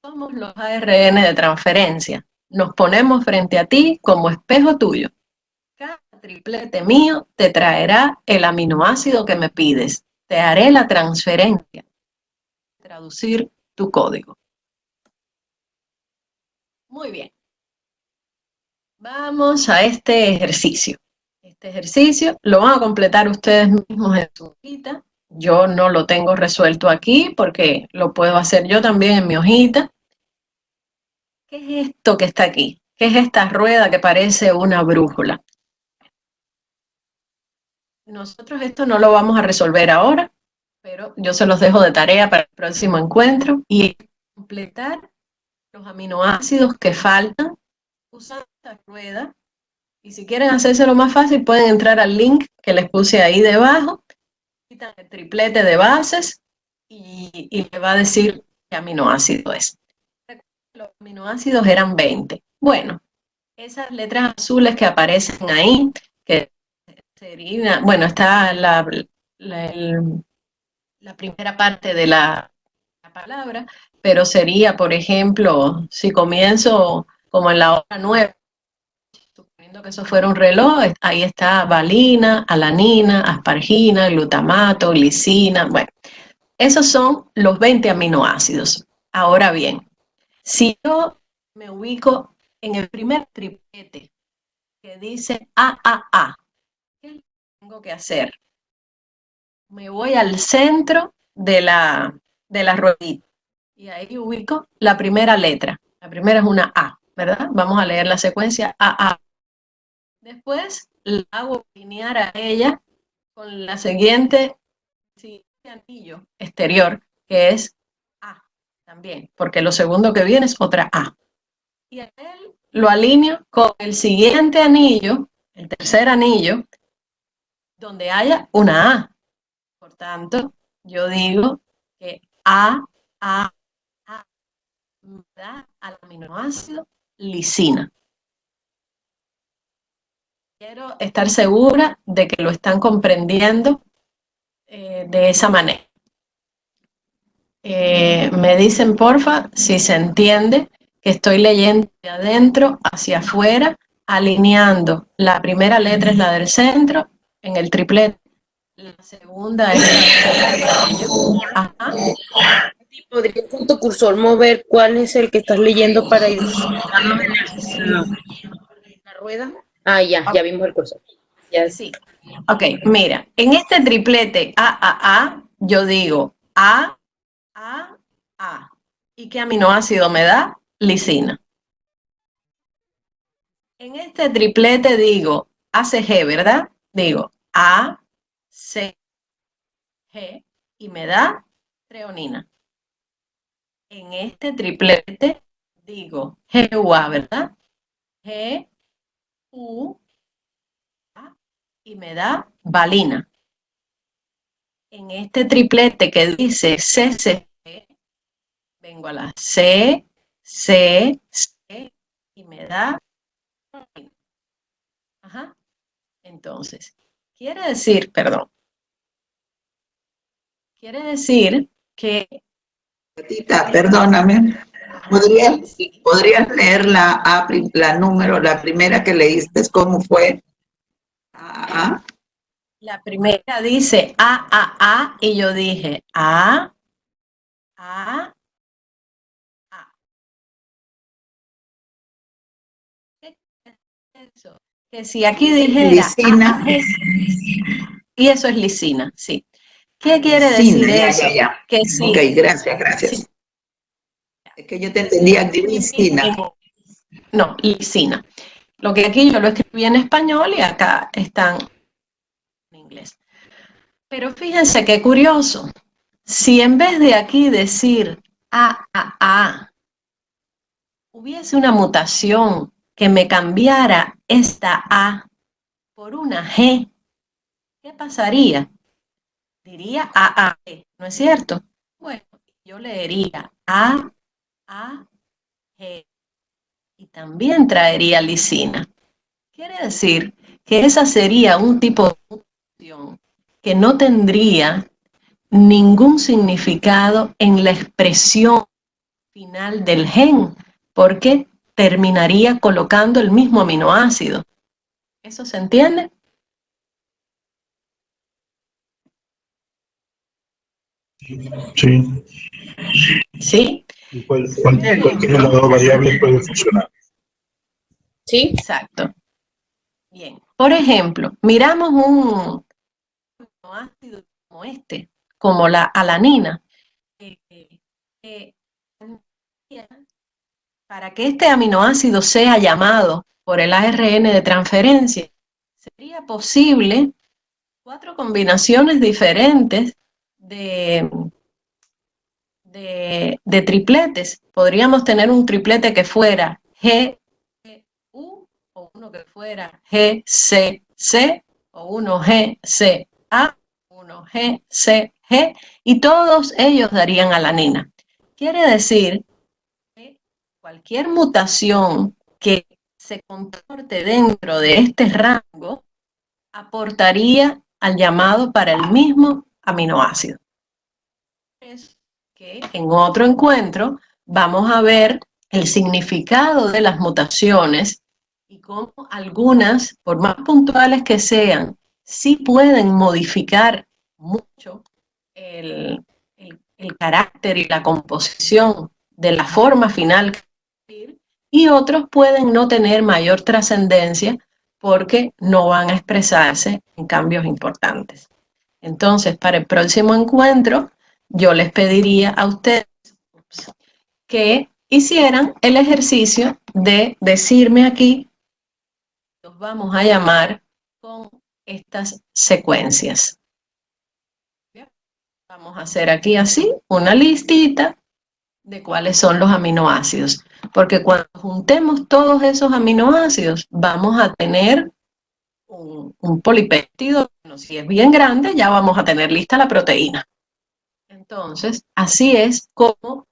Somos los ARN de transferencia. Nos ponemos frente a ti como espejo tuyo. Cada triplete mío te traerá el aminoácido que me pides. Te haré la transferencia. Traducir tu código. Muy bien. Vamos a este ejercicio. Este ejercicio lo van a completar ustedes mismos en su hojita. Yo no lo tengo resuelto aquí porque lo puedo hacer yo también en mi hojita. ¿Qué es esto que está aquí? ¿Qué es esta rueda que parece una brújula? Nosotros esto no lo vamos a resolver ahora, pero yo se los dejo de tarea para el próximo encuentro y completar los aminoácidos que faltan usando esta rueda. Y si quieren hacérselo más fácil, pueden entrar al link que les puse ahí debajo. El triplete de bases y, y le va a decir qué aminoácido es. Los aminoácidos eran 20. Bueno, esas letras azules que aparecen ahí, que sería, bueno, está la, la, primera parte de la, la, palabra, pero sería, por ejemplo, si comienzo como en la hora 9, suponiendo que eso fuera un reloj, ahí está valina, alanina, aspargina, glutamato, glicina, bueno, esos son los 20 aminoácidos. Ahora bien, si yo me ubico en el primer triplete que dice AAA, ¿qué tengo que hacer? Me voy al centro de la, de la ruedita y ahí ubico la primera letra. La primera es una A, ¿verdad? Vamos a leer la secuencia AA. Después la hago alinear a ella con la siguiente, anillo exterior, que es A también, porque lo segundo que viene es otra A. Y a él lo alineo con el siguiente anillo, el tercer anillo, donde haya una A. Por tanto, yo digo que A, A, A da al aminoácido lisina. Quiero estar segura de que lo están comprendiendo eh, de esa manera. Eh, me dicen, porfa, si se entiende que estoy leyendo de adentro hacia afuera, alineando. La primera letra es la del centro, en el triplete. La segunda es la Ajá. ¿Podrías con tu cursor mover cuál es el que estás leyendo para ir la rueda? Ah, ya, ya vimos el cursor. Ya. Sí. Ok, mira, en este triplete A, A, A, yo digo A, A, A. ¿Y qué aminoácido me da? lisina. En este triplete digo ACG, ¿verdad? Digo A, C, G y me da treonina. En este triplete digo GUA, ¿verdad? G, U, y me da valina. En este triplete que dice CCG, vengo a la C, C, C, y me da. Ajá. Entonces, quiere decir, perdón, quiere decir que... Perdóname, ¿podrías, ¿podrías leer la, la número, la primera que leíste, cómo fue? A, La primera dice A, A, A, y yo dije A, A, Que si aquí dijera... Lisina. y eso es lisina, sí. ¿Qué quiere decir eso? Que sí. Ok, gracias, gracias. Es que yo te entendía lisina. No, lisina. Lo que aquí yo lo escribí en español y acá están en inglés. Pero fíjense qué curioso. Si en vez de aquí decir A, A, A, hubiese una mutación que me cambiara esta A por una G, ¿qué pasaría? Diría A, A, G, ¿no es cierto? Bueno, yo leería A, A, G y también traería lisina. Quiere decir que esa sería un tipo de mutación que no tendría ningún significado en la expresión final del gen, porque terminaría colocando el mismo aminoácido. ¿Eso se entiende? Sí. ¿Sí? Cualquier variable puede funcionar. Sí, exacto. Bien. Por ejemplo, miramos un aminoácido como este, como la alanina. Eh, eh, para que este aminoácido sea llamado por el ARN de transferencia, sería posible cuatro combinaciones diferentes de, de, tripletes. Podríamos tener un triplete que fuera GU o uno que fuera GCC o uno GCA, uno G, C, G, y todos ellos darían alanina. Quiere decir que cualquier mutación que se comporte dentro de este rango aportaría al llamado para el mismo aminoácido. Que en otro encuentro vamos a ver el significado de las mutaciones y cómo algunas, por más puntuales que sean, sí pueden modificar mucho el, carácter y la composición de la forma final y otros pueden no tener mayor trascendencia porque no van a expresarse en cambios importantes. Entonces, para el próximo encuentro, yo les pediría a ustedes que hicieran el ejercicio de decirme aquí, los vamos a llamar con estas secuencias. Vamos a hacer aquí así una listita de cuáles son los aminoácidos, porque cuando juntemos todos esos aminoácidos vamos a tener un, polipéptido, si es bien grande ya vamos a tener lista la proteína. Entonces, así es como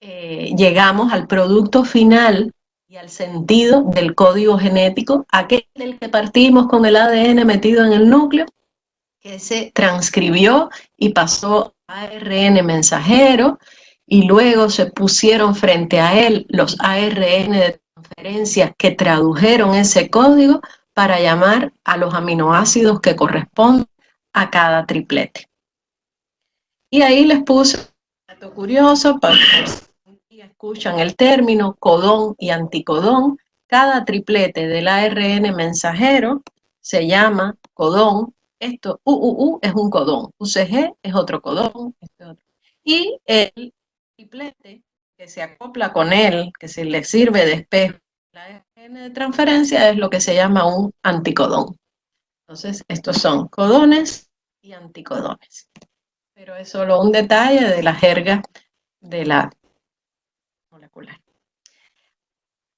eh, llegamos al producto final y al sentido del código genético, aquel del que partimos con el ADN metido en el núcleo, que se transcribió y pasó a ARN mensajero, y luego se pusieron frente a él los ARN de transferencia que tradujeron ese código para llamar a los aminoácidos que corresponden a cada triplete. Y ahí les puse un dato curioso para escuchan el término codón y anticodón, cada triplete del ARN mensajero se llama codón. Esto, UUU es un codón, UCG es otro codón. Este. Y el triplete que se acopla con él, que se le sirve de espejo, la ARN de transferencia es lo que se llama un anticodón. Entonces, estos son codones y anticodones. Pero es solo un detalle de la jerga de la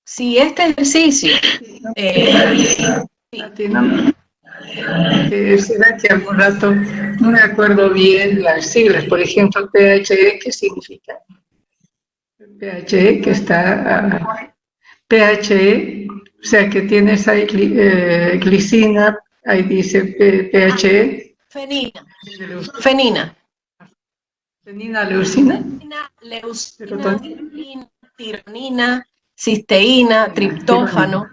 si este ejercicio... Eh, eh, será que algún rato no me acuerdo bien las siglas, por ejemplo, PHE, ¿qué significa? PHE, que está... PHE, o sea que tienes ahí eh, glicina, ahí dice PHE. Fenina. Fenina. Leucina. Fenina, leucina, tironina, cisteína, triptófano.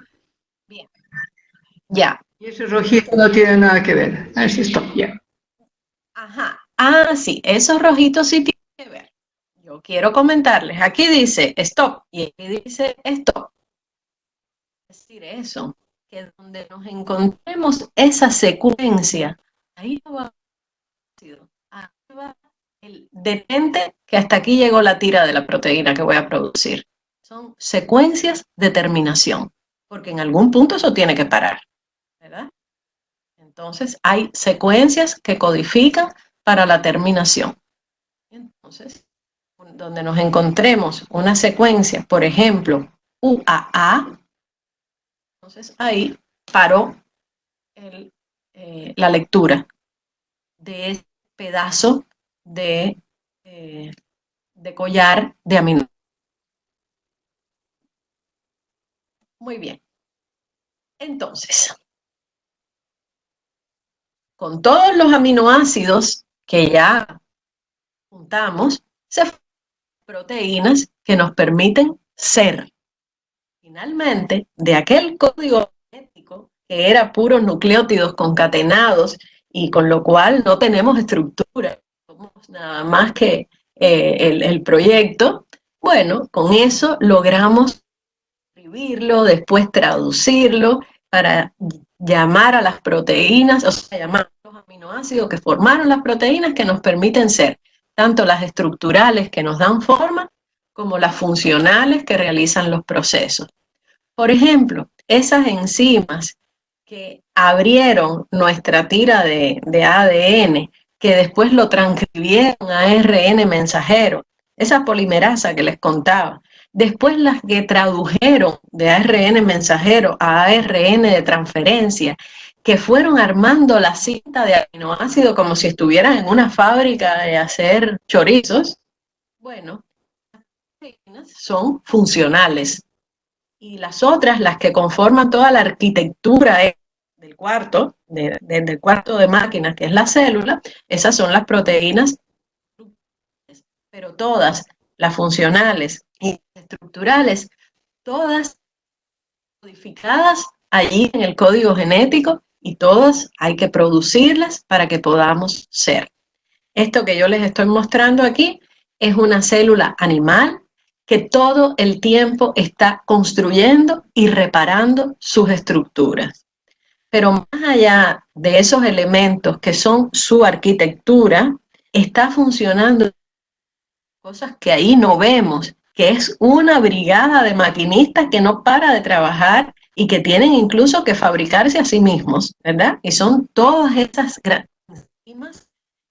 Bien. Ya. Y ese rojito no tiene nada que ver. A ver si stop, ya. Ajá. Ah, sí, esos rojitos sí tienen que ver. Yo quiero comentarles. Aquí dice stop y aquí dice stop. Es decir, eso, que donde nos encontremos esa secuencia, ahí va, ahí va el detente que hasta aquí llegó la tira de la proteína que voy a producir son secuencias de terminación, porque en algún punto eso tiene que parar, ¿verdad? Entonces, hay secuencias que codifican para la terminación. Entonces, donde nos encontremos una secuencia, por ejemplo, UAA, entonces ahí paró eh, la lectura de ese pedazo de, eh, de collar de aminoácidos. Muy bien. Entonces, con todos los aminoácidos que ya juntamos, se proteínas que nos permiten ser. Finalmente, de aquel código genético que era puros nucleótidos concatenados y con lo cual no tenemos estructura, nada más que eh, el, proyecto, bueno, con eso logramos después traducirlo para llamar a las proteínas, o sea, llamar a los aminoácidos que formaron las proteínas que nos permiten ser tanto las estructurales que nos dan forma, como las funcionales que realizan los procesos. Por ejemplo, esas enzimas que abrieron nuestra tira de ADN, que después lo transcribieron a ARN mensajero, esa polimerasa que les contaba, Después las que tradujeron de ARN mensajero a ARN de transferencia, que fueron armando la cinta de aminoácido como si estuvieran en una fábrica de hacer chorizos, bueno, son funcionales. Y las otras, las que conforman toda la arquitectura del cuarto, del cuarto de máquinas, que es la célula, esas son las proteínas, pero todas, las funcionales y estructurales, todas modificadas allí en el código genético y todas hay que producirlas para que podamos ser. Esto que yo les estoy mostrando aquí es una célula animal que todo el tiempo está construyendo y reparando sus estructuras. Pero más allá de esos elementos que son su arquitectura, está funcionando cosas que ahí no vemos, que es una brigada de maquinistas que no para de trabajar y que tienen incluso que fabricarse a sí mismos, ¿verdad? Y son todas esas grandes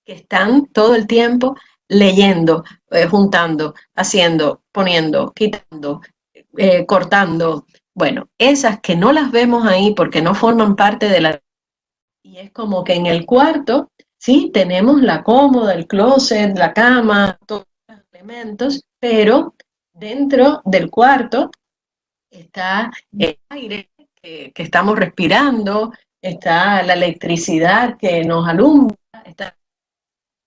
que están todo el tiempo leyendo, eh, juntando, haciendo, poniendo, quitando, eh, cortando. Bueno, esas que no las vemos ahí porque no forman parte de la... Y es como que en el cuarto, sí, tenemos la cómoda, el closet, la cama, todos los elementos, pero dentro del cuarto está el aire que, estamos respirando, está la electricidad que nos alumbra, está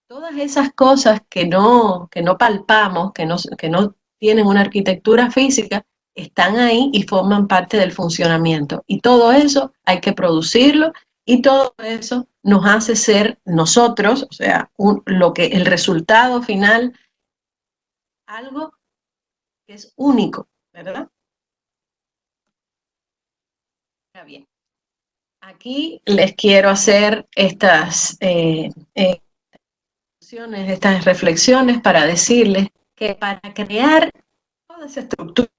todas esas cosas que no, que no palpamos, que no, que no tienen una arquitectura física, están ahí y forman parte del funcionamiento. Y todo eso hay que producirlo y todo eso nos hace ser nosotros, o sea, lo que el resultado final, algo que es único, ¿verdad? bien. Aquí les quiero hacer estas, eh, eh, estas reflexiones para decirles que para crear toda esa estructura,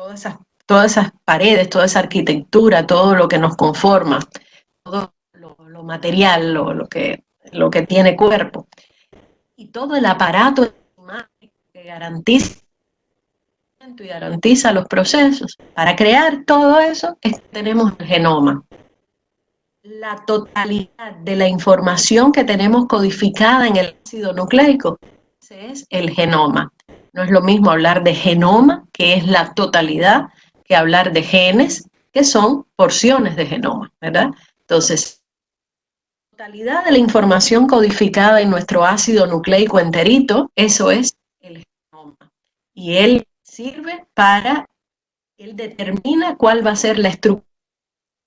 todas esas, todas esas paredes, toda esa arquitectura, todo lo que nos conforma, todo lo, material, lo, lo, que, lo que tiene cuerpo, y todo el aparato que garantiza y garantiza los procesos. Para crear todo eso tenemos el genoma. La totalidad de la información que tenemos codificada en el ácido nucleico, es el genoma. No es lo mismo hablar de genoma, que es la totalidad, que hablar de genes, que son porciones de genoma, ¿verdad? Entonces, la totalidad de la información codificada en nuestro ácido nucleico enterito, eso es el genoma. Y él sirve para, él determina cuál va a ser la estructura,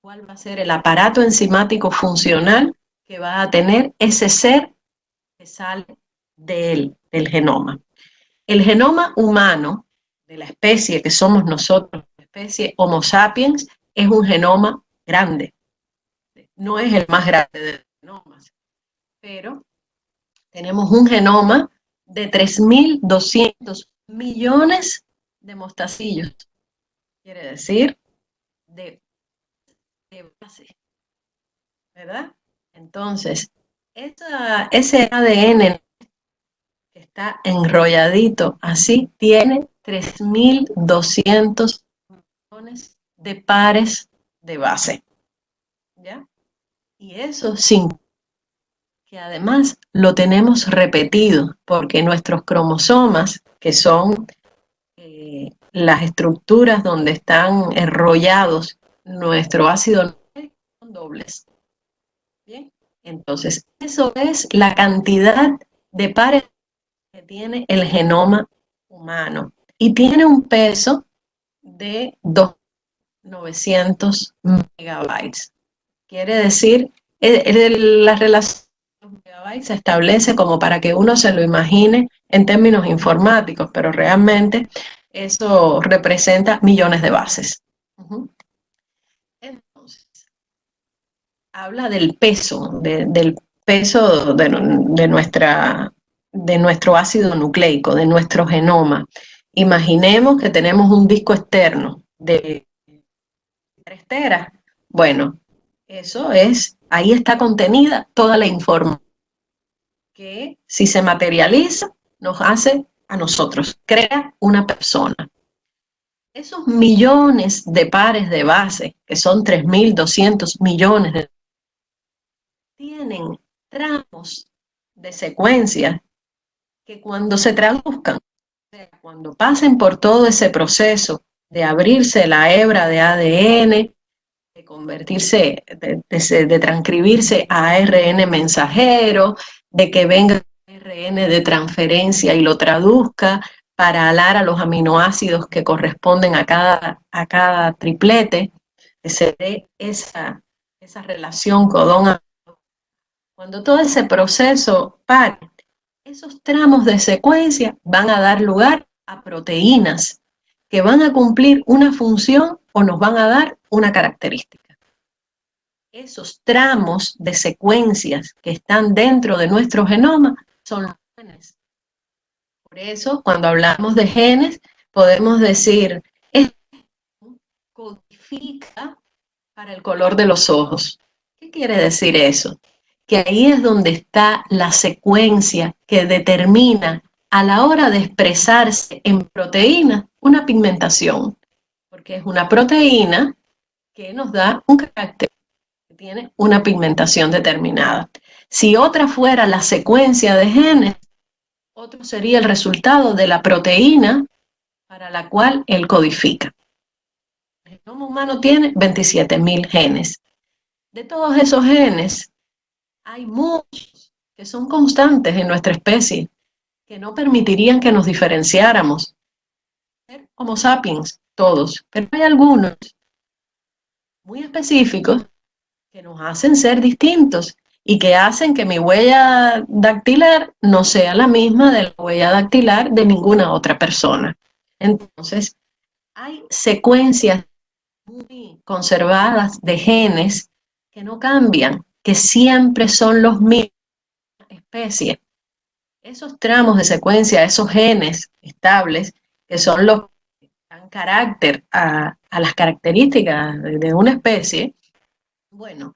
cuál va a ser el aparato enzimático funcional que va a tener ese ser que sale de él, del genoma. El genoma humano de la especie que somos nosotros, la especie Homo sapiens, es un genoma grande. No es el más grande de los genomas, pero tenemos un genoma de 3.200 millones de mostacillos. Quiere decir de, base. ¿Verdad? Entonces, ese ADN está enrolladito así tiene 3.200 millones de pares de base. ¿Ya? Y eso sin que además lo tenemos repetido, porque nuestros cromosomas, que son las estructuras donde están enrollados nuestro ácido son dobles. ¿Bien? Entonces, eso es la cantidad de pares tiene el genoma humano. Y tiene un peso de 2.900 megabytes. Quiere decir, la relación de los megabytes se establece como para que uno se lo imagine en términos informáticos, pero realmente eso representa millones de bases. Entonces, habla del peso, del peso de, nuestra, de nuestro ácido nucleico, de nuestro genoma. Imaginemos que tenemos un disco externo de 3 teras. Bueno, eso es, ahí está contenida toda la información que si se materializa nos hace a nosotros, crea una persona. esos millones de pares de base, que son 3.200 millones de tienen tramos de secuencia que cuando se traduzcan, cuando pasen por todo ese proceso de abrirse la hebra de ADN, de convertirse, de, transcribirse a ARN mensajero, de que venga ARN de transferencia y lo traduzca para alar a los aminoácidos que corresponden a cada, a cada triplete, que se dé esa, esa relación codón Cuando todo ese proceso pare, esos tramos de secuencia van a dar lugar a proteínas que van a cumplir una función o nos van a dar una característica. Esos tramos de secuencias que están dentro de nuestro genoma son los genes. Por eso, cuando hablamos de genes, podemos decir, esto codifica para el color de los ojos. ¿Qué quiere decir eso? Que ahí es donde está la secuencia que determina a la hora de expresarse en proteína una pigmentación, porque es una proteína que nos da un carácter, que tiene una pigmentación determinada. Si otra fuera la secuencia de genes, otro sería el resultado de la proteína para la cual él codifica. El genoma humano tiene 27.000 genes. De todos esos genes, hay muchos que son constantes en nuestra especie que no permitirían que nos diferenciáramos. Homo sapiens, todos, pero hay algunos muy específicos que nos hacen ser distintos y que hacen que mi huella dactilar no sea la misma de la huella dactilar de ninguna otra persona. Entonces, hay secuencias muy conservadas de genes que no cambian, que siempre son los mismos especies. Esos tramos de secuencia, esos genes estables, que son los que dan carácter a, las características de, una especie, bueno,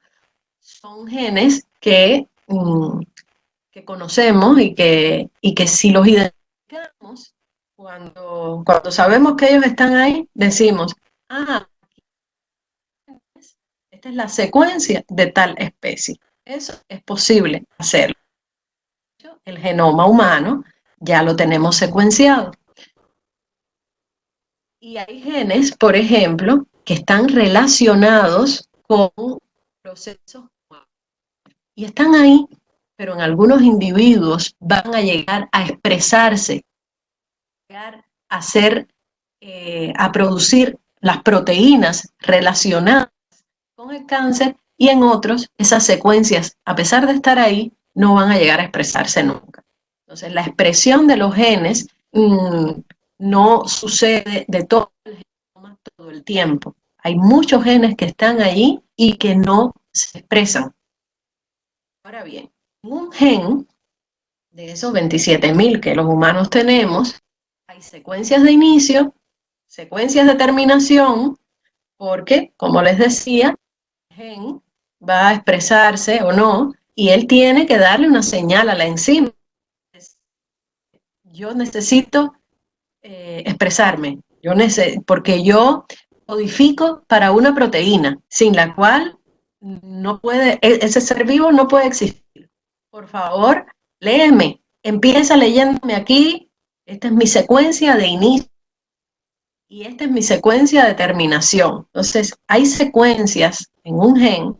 son genes que, mm, que conocemos y que, y que si los identificamos, cuando, cuando sabemos que ellos están ahí, decimos, ah, es la secuencia de tal especie. Eso es posible hacerlo el genoma humano, ya lo tenemos secuenciado. Y hay genes, por ejemplo, que están relacionados con procesos y están ahí, pero en algunos individuos van a llegar a expresarse, a hacer, eh, a producir las proteínas relacionadas con el cáncer y en otros esas secuencias, a pesar de estar ahí, no van a llegar a expresarse nunca. Entonces, la expresión de los genes mm, no sucede de todo el, todo el tiempo. Hay muchos genes que están allí y que no se expresan. Ahora bien, un gen de esos 27.000 que los humanos tenemos, hay secuencias de inicio, secuencias de terminación, porque, como les decía, gen va a expresarse o no y él tiene que darle una señal a la enzima. Yo necesito eh, expresarme, yo porque yo codifico para una proteína, sin la cual no puede, e, ese ser vivo no puede existir. Por favor, léeme, empieza leyéndome aquí, esta es mi secuencia de inicio y esta es mi secuencia de terminación. Entonces, hay secuencias en un gen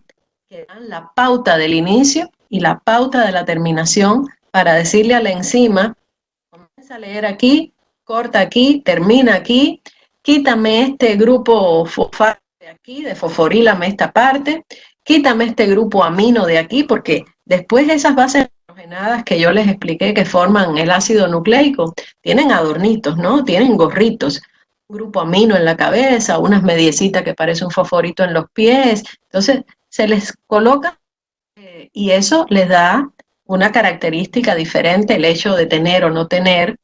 que dan la pauta del inicio y la pauta de la terminación para decirle a la enzima, comienza a leer aquí, corta aquí, termina aquí, quítame este grupo fosfato de aquí, de fosforílame esta parte, quítame este grupo amino de aquí, porque después esas bases que yo les expliqué que forman el ácido nucleico, tienen adornitos, ¿no? Tienen gorritos, grupo amino en la cabeza, unas mediecitas que parece un fosforito en los pies, entonces se les coloca eh, y eso les da una característica diferente el hecho de tener o no tener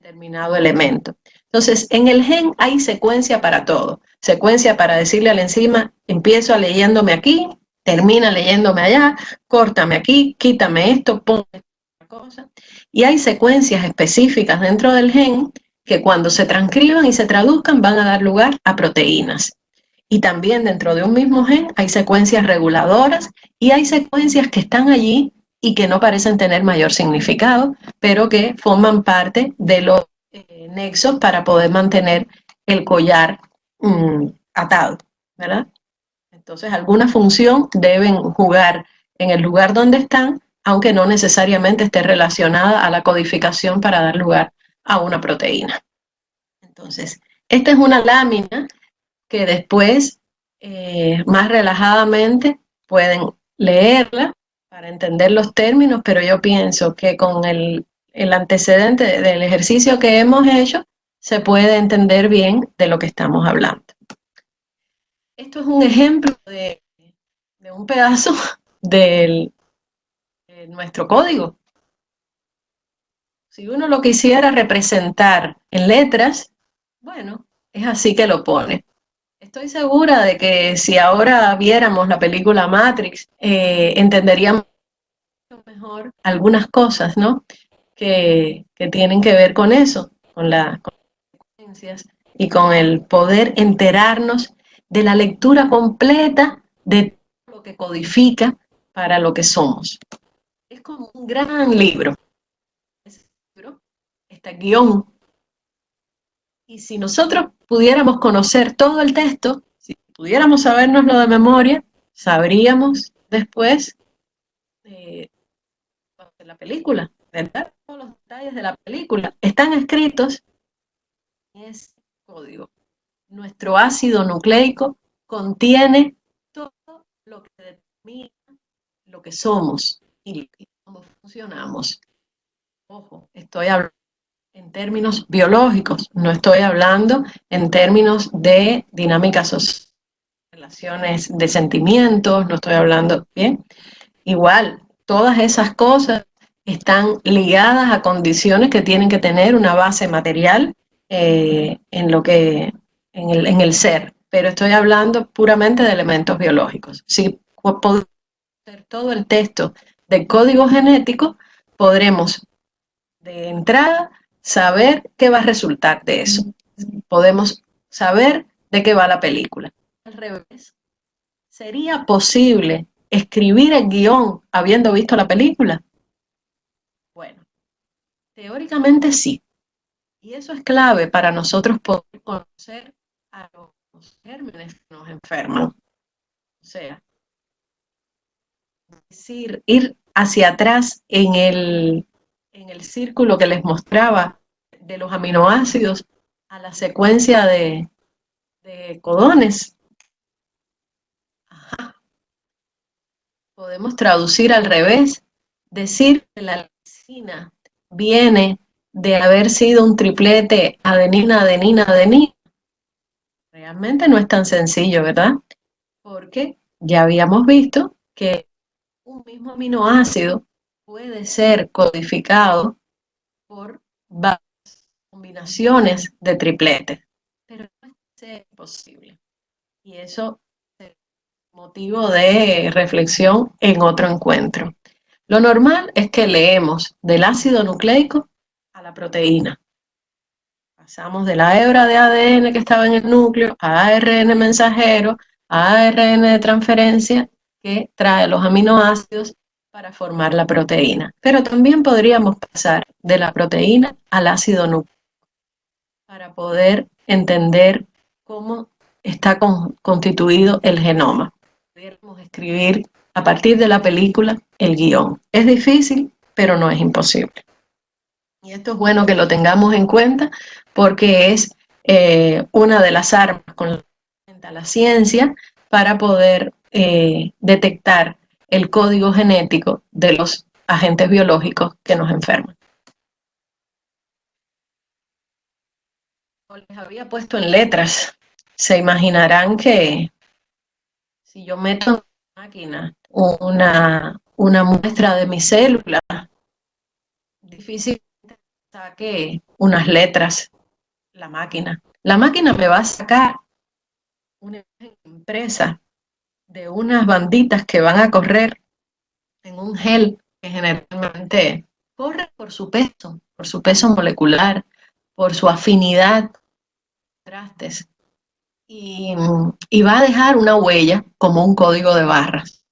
determinado elemento. Entonces, en el gen hay secuencia para todo. Secuencia para decirle a la enzima, empiezo leyéndome aquí, termina leyéndome allá, córtame aquí, quítame esto, ponme esta cosa. Y hay secuencias específicas dentro del gen que cuando se transcriban y se traduzcan van a dar lugar a proteínas. Y también dentro de un mismo gen hay secuencias reguladoras y hay secuencias que están allí y que no parecen tener mayor significado, pero que forman parte de los eh, nexos para poder mantener el collar mm, atado, ¿verdad? Entonces, alguna función deben jugar en el lugar donde están, aunque no necesariamente esté relacionada a la codificación para dar lugar a una proteína. Entonces, esta es una lámina que después, eh, más relajadamente, pueden leerla para entender los términos, pero yo pienso que con el, el antecedente del ejercicio que hemos hecho, se puede entender bien de lo que estamos hablando. Esto es un ejemplo de, un pedazo de nuestro código. Si uno lo quisiera representar en letras, bueno, es así que lo pone. Estoy segura de que si ahora viéramos la película Matrix, eh, entenderíamos mejor algunas cosas, ¿no? Que, tienen que ver con eso, con las consecuencias y con el poder enterarnos de la lectura completa de lo que codifica para lo que somos. Es como un gran libro. Está guion. Y si nosotros pudiéramos conocer todo el texto, si pudiéramos sabernoslo de memoria, sabríamos después de la película, ¿verdad? Todos los detalles de la película están escritos en ese código nuestro ácido nucleico contiene todo lo que determina lo que somos y cómo funcionamos. Ojo, estoy hablando en términos biológicos, no estoy hablando en términos de dinámicas sociales, relaciones de sentimientos, no estoy hablando, ¿bien? Igual, todas esas cosas están ligadas a condiciones que tienen que tener una base material eh, en lo que en el, ser, pero estoy hablando puramente de elementos biológicos. Si podemos hacer todo el texto del código genético, podremos de entrada saber qué va a resultar de eso. Podemos saber de qué va la película. Al revés, ¿sería posible escribir el guion habiendo visto la película? Bueno, teóricamente sí. Y eso es clave para nosotros poder conocer a los gérmenes que nos enferman. O sea, decir, ir hacia atrás en el, en el círculo que les mostraba de los aminoácidos a la secuencia de, codones. Podemos traducir al revés, decir que la lisina viene de haber sido un triplete adenina, adenina, adenina, Realmente no es tan sencillo, ¿verdad? Porque ya habíamos visto que un mismo aminoácido puede ser codificado por varias combinaciones de tripletes, pero no es posible. Y eso es motivo de reflexión en otro encuentro. Lo normal es que leemos del ácido nucleico a la proteína. Pasamos de la hebra de ADN que estaba en el núcleo a ARN mensajero, a ARN de transferencia que trae los aminoácidos para formar la proteína. Pero también podríamos pasar de la proteína al ácido nucleico para poder entender cómo está constituido el genoma. Podríamos escribir a partir de la película el guion. Es difícil, pero no es imposible. Y esto es bueno que lo tengamos en cuenta porque es eh, una de las armas con la ciencia para poder eh, detectar el código genético de los agentes biológicos que nos enferman. Les había puesto en letras. Se imaginarán que si yo meto en la máquina una, una muestra de mi célula, difícilmente saque unas letras la máquina. La máquina me va a sacar una empresa de unas banditas que van a correr en un gel que generalmente corre por su peso, por su peso molecular, por su afinidad, contrastes, y, y va a dejar una huella como un código de barras.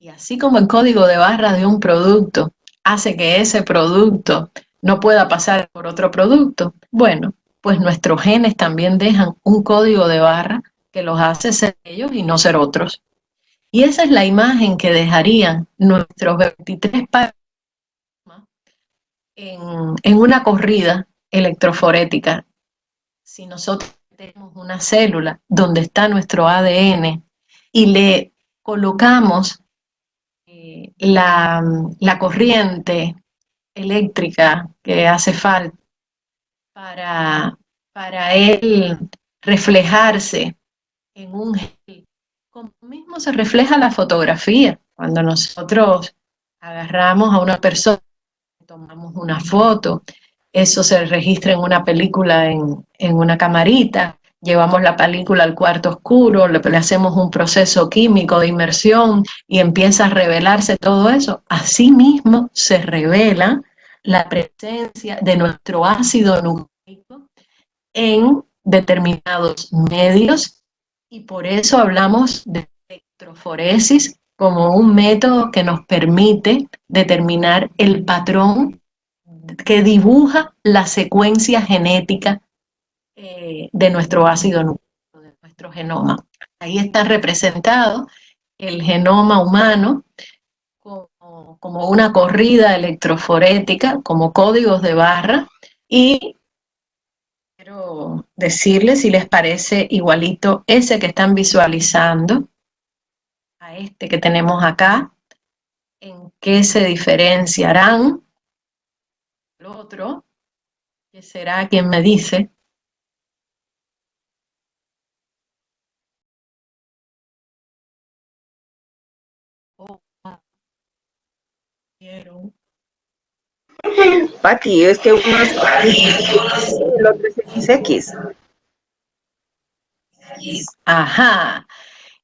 Y así como el código de barras de un producto hace que ese producto no pueda pasar por otro producto, bueno, pues nuestros genes también dejan un código de barra que los hace ser ellos y no ser otros. Y esa es la imagen que dejarían nuestros 23 pares en, en una corrida electroforética. Si nosotros tenemos una célula donde está nuestro ADN y le colocamos eh, la, la corriente eléctrica que hace falta para, para él reflejarse en un gel, como mismo se refleja la fotografía. Cuando nosotros agarramos a una persona, tomamos una foto, eso se registra en una película en, en una camarita, llevamos la película al cuarto oscuro, le, le, hacemos un proceso químico de inmersión y empieza a revelarse todo eso. Asimismo se revela la presencia de nuestro ácido nucleico en determinados medios y por eso hablamos de electroforesis como un método que nos permite determinar el patrón que dibuja la secuencia genética eh, de nuestro ácido nucleico, de nuestro genoma. Ahí está representado el genoma humano como, como una corrida electroforética, como códigos de barra, y quiero decirles si les parece igualito ese que están visualizando a este que tenemos acá, en qué se diferenciarán el otro, que será quien me dice. Oh, quiero. Pati, es que uno es el otro es XX. Ajá.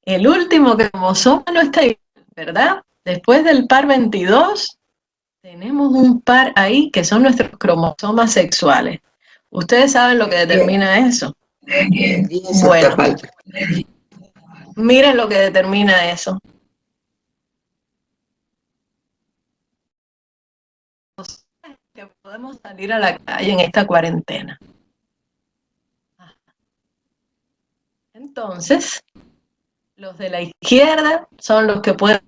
El último cromosoma no está igual, ¿verdad? Después del par 22, tenemos un par ahí que son nuestros cromosomas sexuales. ¿Ustedes saben lo que determina eso? Bueno, miren lo que determina eso. Que podemos salir a la calle en esta cuarentena. Entonces, los de la izquierda son los que pueden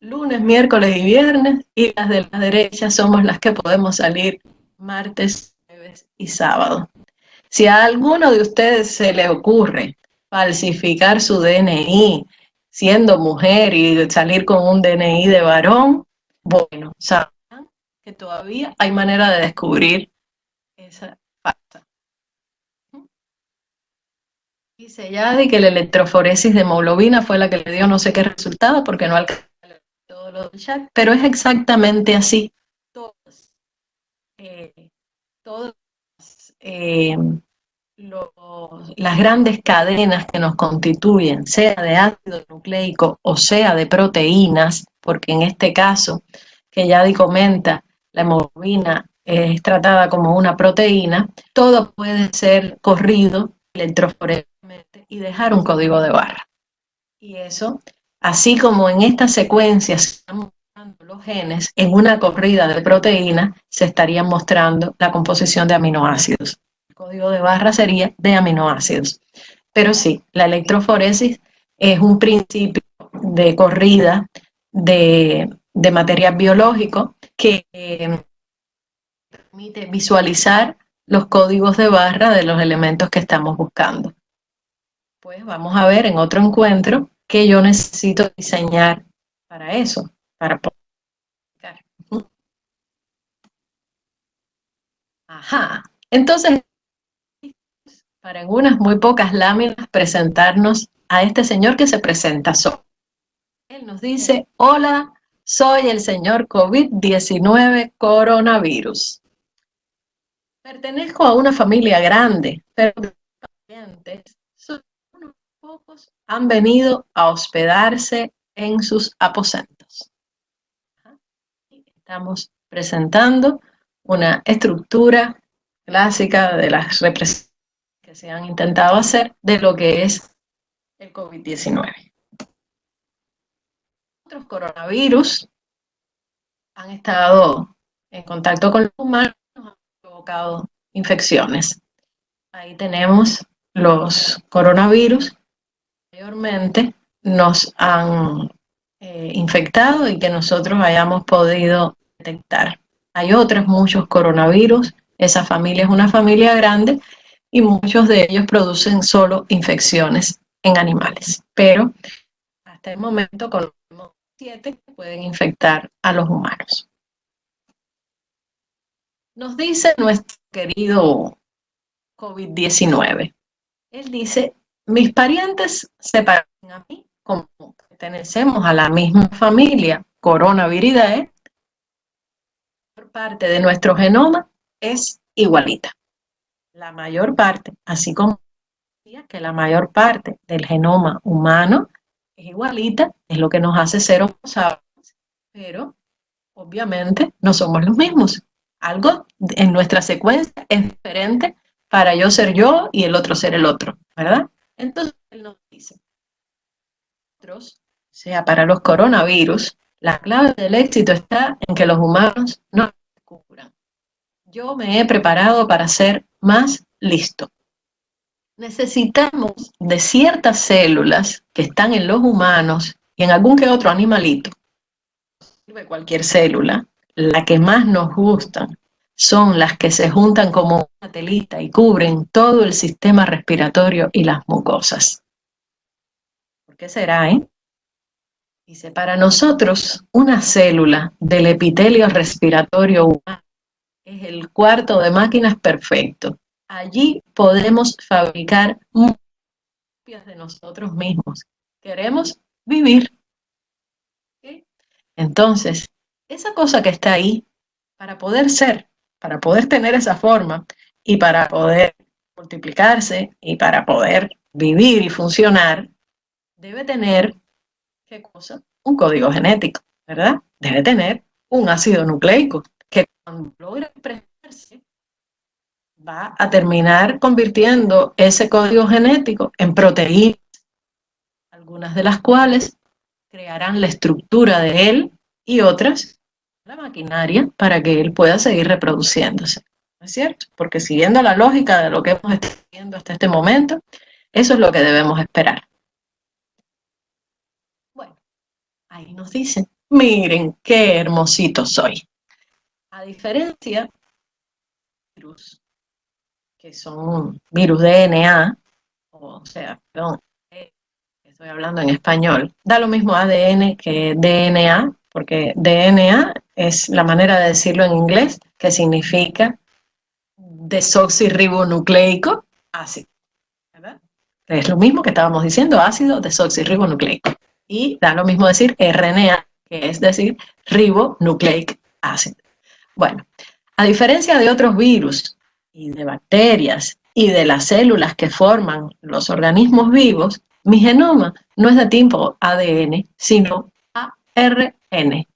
lunes, miércoles y viernes, y las de la derecha somos las que podemos salir martes, jueves y sábado. Si a alguno de ustedes se le ocurre falsificar su DNI siendo mujer y salir con un DNI de varón, bueno, todavía hay manera de descubrir esa falta. Dice Yadi que la electroforesis de hemoglobina fue la que le dio no sé qué resultado porque no alcanzó todo lo del chat, pero es exactamente así. Todas, eh, eh, las grandes cadenas que nos constituyen, sea de ácido nucleico o sea de proteínas, porque en este caso, que Yadi comenta, la hemoglobina es tratada como una proteína, todo puede ser corrido electroforéticamente y dejar un código de barra. Y eso, así como en esta secuencia se están mostrando los genes, en una corrida de proteínas se estarían mostrando la composición de aminoácidos. El código de barra sería de aminoácidos. Pero sí, la electroforesis es un principio de corrida de, de material biológico que eh, permite visualizar los códigos de barra de los elementos que estamos buscando. Pues vamos a ver en otro encuentro que yo necesito diseñar para eso, para poder Ajá, entonces, para en unas muy pocas láminas presentarnos a este señor que se presenta solo. Él nos dice, hola, soy el señor COVID-19 coronavirus. Pertenezco a una familia grande, pero pacientes, pocos han venido a hospedarse en sus aposentos. Estamos presentando una estructura clásica de las represiones que se han intentado hacer de lo que es el COVID-19. Otros coronavirus han estado en contacto con los humanos, han provocado infecciones. Ahí tenemos los coronavirus, mayormente nos han eh, infectado y que nosotros hayamos podido detectar. Hay otros muchos coronavirus, esa familia es una familia grande y muchos de ellos producen solo infecciones en animales, pero hasta el momento conocemos que pueden infectar a los humanos. Nos dice nuestro querido COVID-19. Él dice, mis parientes se parecen a mí como pertenecemos a la misma familia Coronaviridae, por parte de nuestro genoma es igualita. La mayor parte, así como que la mayor parte del genoma humano es igualita, es lo que nos hace ser homo pero obviamente no somos los mismos. Algo en nuestra secuencia es diferente para yo ser yo y el otro ser el otro, ¿verdad? Entonces él nos dice, nosotros, sea para los coronavirus, la clave del éxito está en que los humanos no descubran. Yo me he preparado para ser más listo. Necesitamos de ciertas células que están en los humanos y en algún que otro animalito. Sirve cualquier célula. La que más nos gustan son las que se juntan como una telita y cubren todo el sistema respiratorio y las mucosas. ¿Por qué será, eh? Dice, para nosotros, una célula del epitelio respiratorio humano es el cuarto de máquinas perfecto. Allí podemos fabricar copias de nosotros mismos. Queremos vivir. Entonces, esa cosa que está ahí, para poder ser, para poder tener esa forma y para poder multiplicarse y para poder vivir y funcionar, debe tener ¿qué cosa? Un código genético, ¿verdad? Debe tener un ácido nucleico que cuando logra va a terminar convirtiendo ese código genético en proteínas, algunas de las cuales crearán la estructura de él y otras la maquinaria para que él pueda seguir reproduciéndose. ¿No es cierto? Porque siguiendo la lógica de lo que hemos estado viendo hasta este momento, eso es lo que debemos esperar. Ahí nos dicen, miren qué hermosito soy. A diferencia que son virus DNA, o sea, perdón, estoy hablando en español, da lo mismo ADN que DNA, porque DNA es la manera de decirlo en inglés, que significa desoxirribonucleico ácido. ¿verdad? Es lo mismo que estábamos diciendo, ácido desoxirribonucleico. Y da lo mismo decir RNA, que es decir, ribonucleic acid. Bueno, a diferencia de otros virus y de bacterias y de las células que forman los organismos vivos, mi genoma no es de tipo ADN, sino ARN.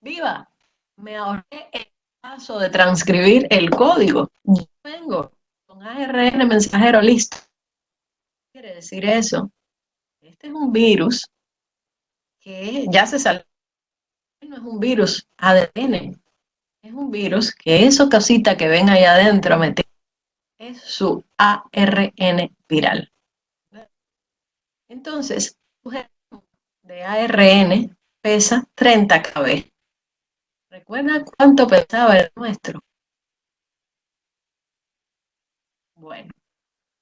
¡Viva! Me ahorré el paso de transcribir el código. Yo vengo con ARN mensajero listo. ¿Qué quiere decir eso? Este es un virus que ya se salió. No es un virus ADN, es un virus que eso cosita que ven ahí adentro es su ARN viral. Entonces, de ARN pesa 30 kb. ¿Recuerda cuánto pesaba el nuestro? Bueno,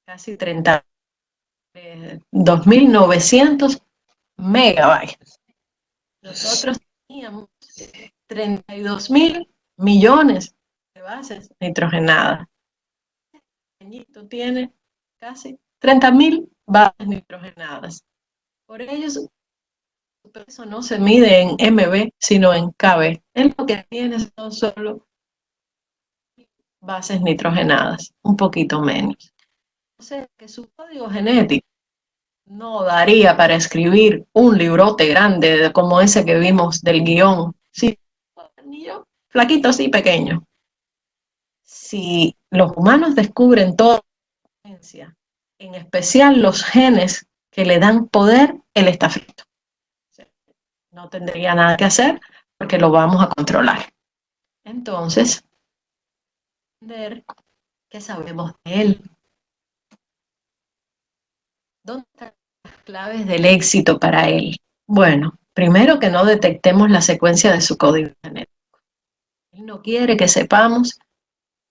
casi 30. 2.900 megabytes. Nosotros teníamos 32 mil millones de bases nitrogenadas. Este tiene casi 30 mil bases nitrogenadas. Por ello, su peso no se mide en MB, sino en KB. Él lo que tiene son solo bases nitrogenadas, un poquito menos. O sea, que su código genético no daría para escribir un librote grande como ese que vimos del guion. Sí, flaquito, sí, pequeño. si los humanos descubren toda la en especial los genes que le dan poder, él está frito. No tendría nada que hacer porque lo vamos a controlar. Entonces, qué sabemos de él. ¿Dónde están las claves del éxito para él? Bueno, primero que no detectemos la secuencia de su código genético. No quiere que sepamos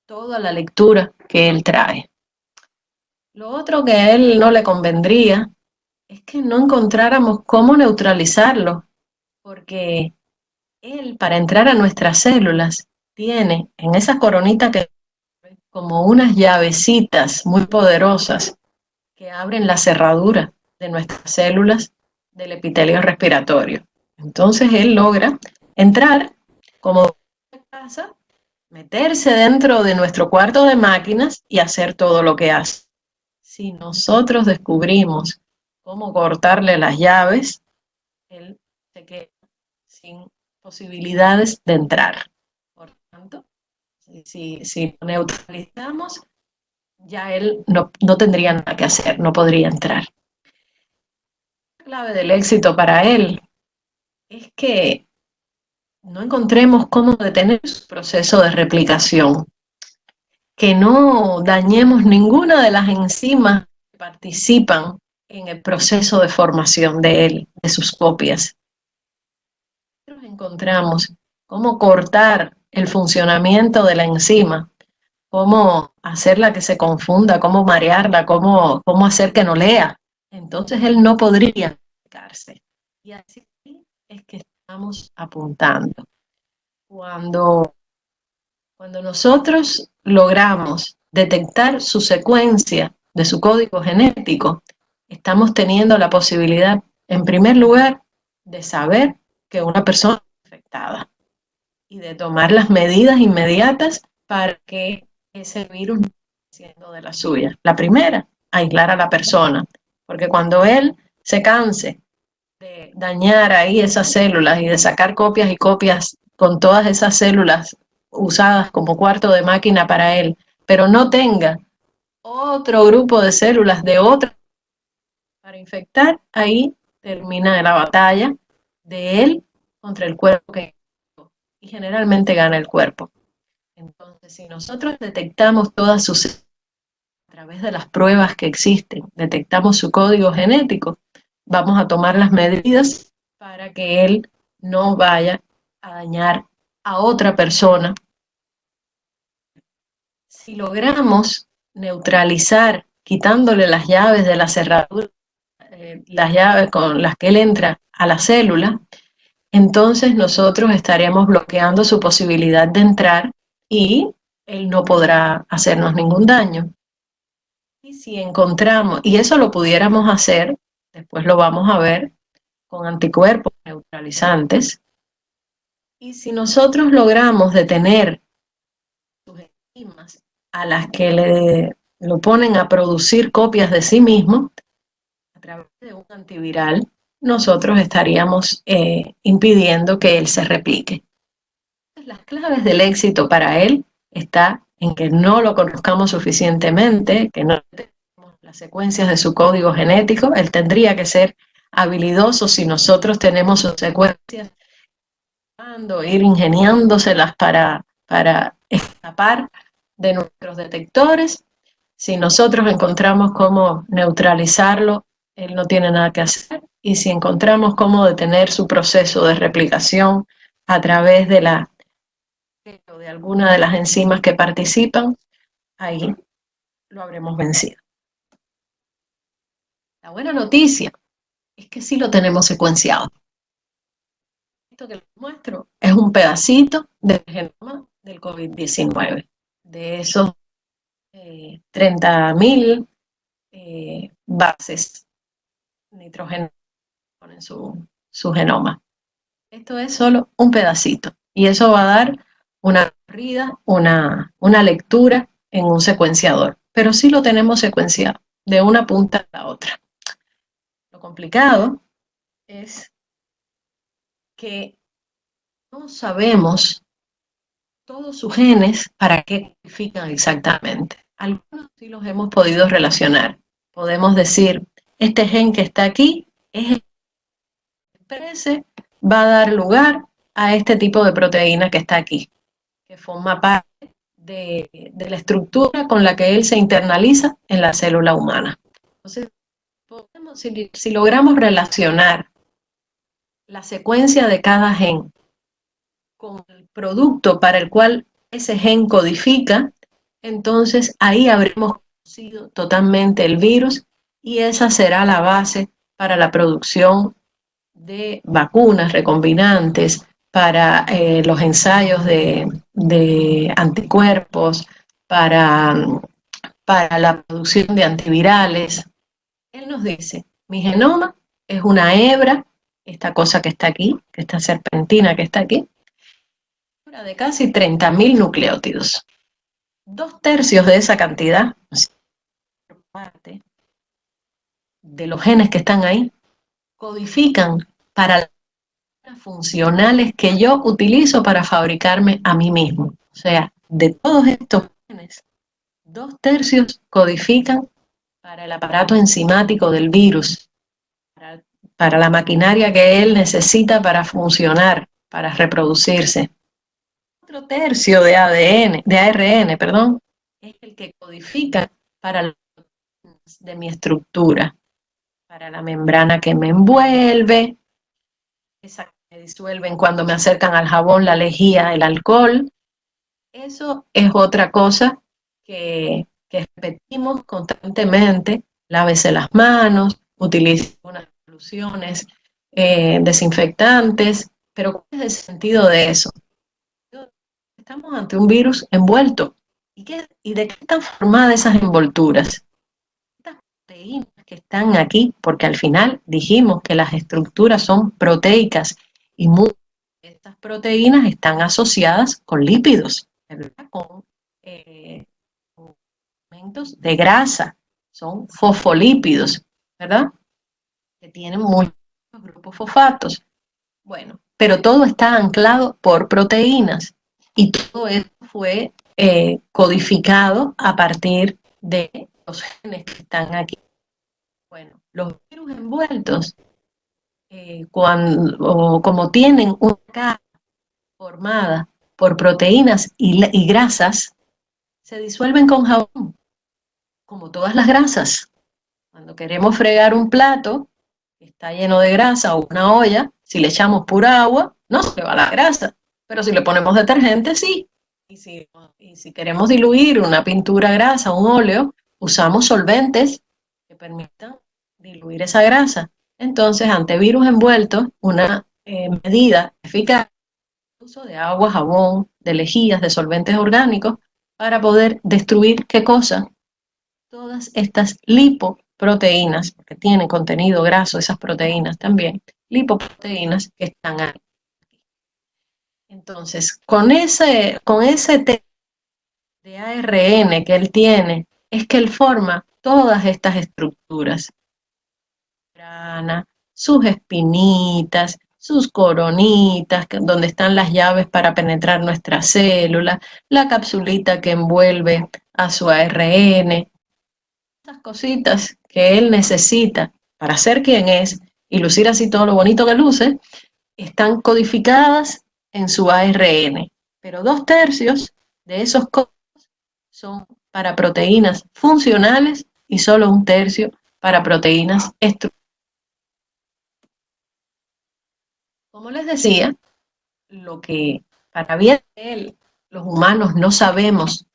toda la lectura que él trae. Lo otro que a él no le convendría es que no encontráramos cómo neutralizarlo, porque él, para entrar a nuestras células, tiene en esa coronita que como unas llavecitas muy poderosas que abren la cerradura de nuestras células del epitelio respiratorio. Entonces él logra entrar como meterse dentro de nuestro cuarto de máquinas y hacer todo lo que hace. Si nosotros descubrimos cómo cortarle las llaves, él se queda sin posibilidades de entrar. Por tanto, si, si neutralizamos, ya él no, no tendría nada que hacer, no podría entrar. La clave del éxito para él es que no encontremos cómo detener su proceso de replicación, que no dañemos ninguna de las enzimas que participan en el proceso de formación de él, de sus copias. Nosotros encontramos cómo cortar el funcionamiento de la enzima, cómo hacerla que se confunda, cómo marearla, cómo, cómo hacer que no lea. Entonces él no podría explicarse. Y así es que estamos apuntando. Cuando, cuando nosotros logramos detectar su secuencia de su código genético, estamos teniendo la posibilidad, en primer lugar, de saber que una persona es infectada y de tomar las medidas inmediatas para que ese virus no siendo de la suya. La primera, aislar a la persona, porque cuando él se canse de dañar ahí esas células y de sacar copias y copias con todas esas células usadas como cuarto de máquina para él, pero no tenga otro grupo de células de otra para infectar, ahí termina la batalla de él contra el cuerpo que y generalmente gana el cuerpo. Entonces, si nosotros detectamos todas sus a través de las pruebas que existen, detectamos su código genético, vamos a tomar las medidas para que él no vaya a dañar a otra persona. Si logramos neutralizar, quitándole las llaves de la cerradura eh, las llaves con las que él entra a la célula, entonces nosotros estaremos bloqueando su posibilidad de entrar y él no podrá hacernos ningún daño. Y si encontramos, y eso lo pudiéramos hacer, después lo vamos a ver, con anticuerpos neutralizantes, y si nosotros logramos detener sus enzimas a las que le lo ponen a producir copias de sí mismo, través de un antiviral, nosotros estaríamos eh, impidiendo que él se replique. Las claves del éxito para él está en que no lo conozcamos suficientemente, que no las secuencias de su código genético. Él tendría que ser habilidoso si nosotros tenemos sus secuencias, ir ingeniándoselas para, para escapar de nuestros detectores. Si nosotros encontramos cómo neutralizarlo él no tiene nada que hacer y si encontramos cómo detener su proceso de replicación a través de la de alguna de las enzimas que participan, ahí lo habremos vencido. La buena noticia es que sí lo tenemos secuenciado. Esto que les muestro es un pedacito del genoma del COVID-19. De esos eh, 30.000 eh, bases nitrógeno en su, su genoma. Esto es solo un pedacito y eso va a dar una corrida, una, una lectura en un secuenciador, pero sí lo tenemos secuenciado de una punta a la otra. Complicado es que no sabemos todos sus genes para qué codifican exactamente. Algunos sí los hemos podido relacionar. Podemos decir, este gen que está aquí es el que va a dar lugar a este tipo de proteína que está aquí, que forma parte de, de la estructura con la que él se internaliza en la célula humana. Entonces, si logramos relacionar la secuencia de cada gen con el producto para el cual ese gen codifica, entonces ahí habremos conocido totalmente el virus y esa será la base para la producción de vacunas recombinantes, para eh, los ensayos de, de anticuerpos, para, para la producción de antivirales. Él nos dice, mi genoma es una hebra, esta cosa que está aquí, esta serpentina que está aquí, de casi 30.000 nucleótidos. Dos tercios de esa cantidad, parte de los genes que están ahí, codifican para las funcionales que yo utilizo para fabricarme a mí mismo. O sea, de todos estos genes, dos tercios codifican para el aparato enzimático del virus, para, la maquinaria que él necesita para funcionar, para reproducirse otro tercio de ADN, de ARN, perdón, es el que codifica para de mi estructura, para la membrana que me envuelve, esa que me disuelven cuando me acercan al jabón, la lejía, el alcohol. Eso es otra cosa que, que repetimos constantemente. Lávese las manos, utilice unas soluciones eh, desinfectantes, pero ¿cuál es el sentido de eso? estamos ante un virus envuelto. ¿Y, qué, ¿Y de qué están formadas esas envolturas? Estas proteínas que están aquí, porque al final dijimos que las estructuras son proteicas y muchas de estas proteínas están asociadas con lípidos, con de grasa, son fosfolípidos, ¿verdad? Que tienen muchos grupos fosfatos. Bueno, pero todo está anclado por proteínas y todo esto fue eh, codificado a partir de los genes que están aquí. Bueno, los virus envueltos, eh, cuando, como tienen una cara formada por proteínas y, y grasas, se disuelven con jabón, como todas las grasas. Cuando queremos fregar un plato que está lleno de grasa o una olla, si le echamos pura agua, no se va la grasa. Pero si le ponemos detergente, sí. Y si, y si queremos diluir una pintura grasa, un óleo, usamos solventes que permitan diluir esa grasa. Entonces, ante virus envueltos, una eh, medida eficaz uso de agua, jabón, de lejías, de solventes orgánicos, para poder destruir, ¿qué cosa? Todas estas lipoproteínas, porque tienen contenido graso esas proteínas también, lipoproteínas que están ahí. Entonces, con ese, con ese de ARN que él tiene, es que él forma todas estas estructuras. Sus espinitas, sus coronitas, donde están las llaves para penetrar nuestra célula, la capsulita que envuelve a su ARN, esas cositas que él necesita para ser quien es y lucir así todo lo bonito que luce, están codificadas en su ARN, pero dos tercios de esos códigos son para proteínas funcionales y solo un tercio para proteínas estructurales. Como les decía, lo que para bien de él, los humanos no sabemos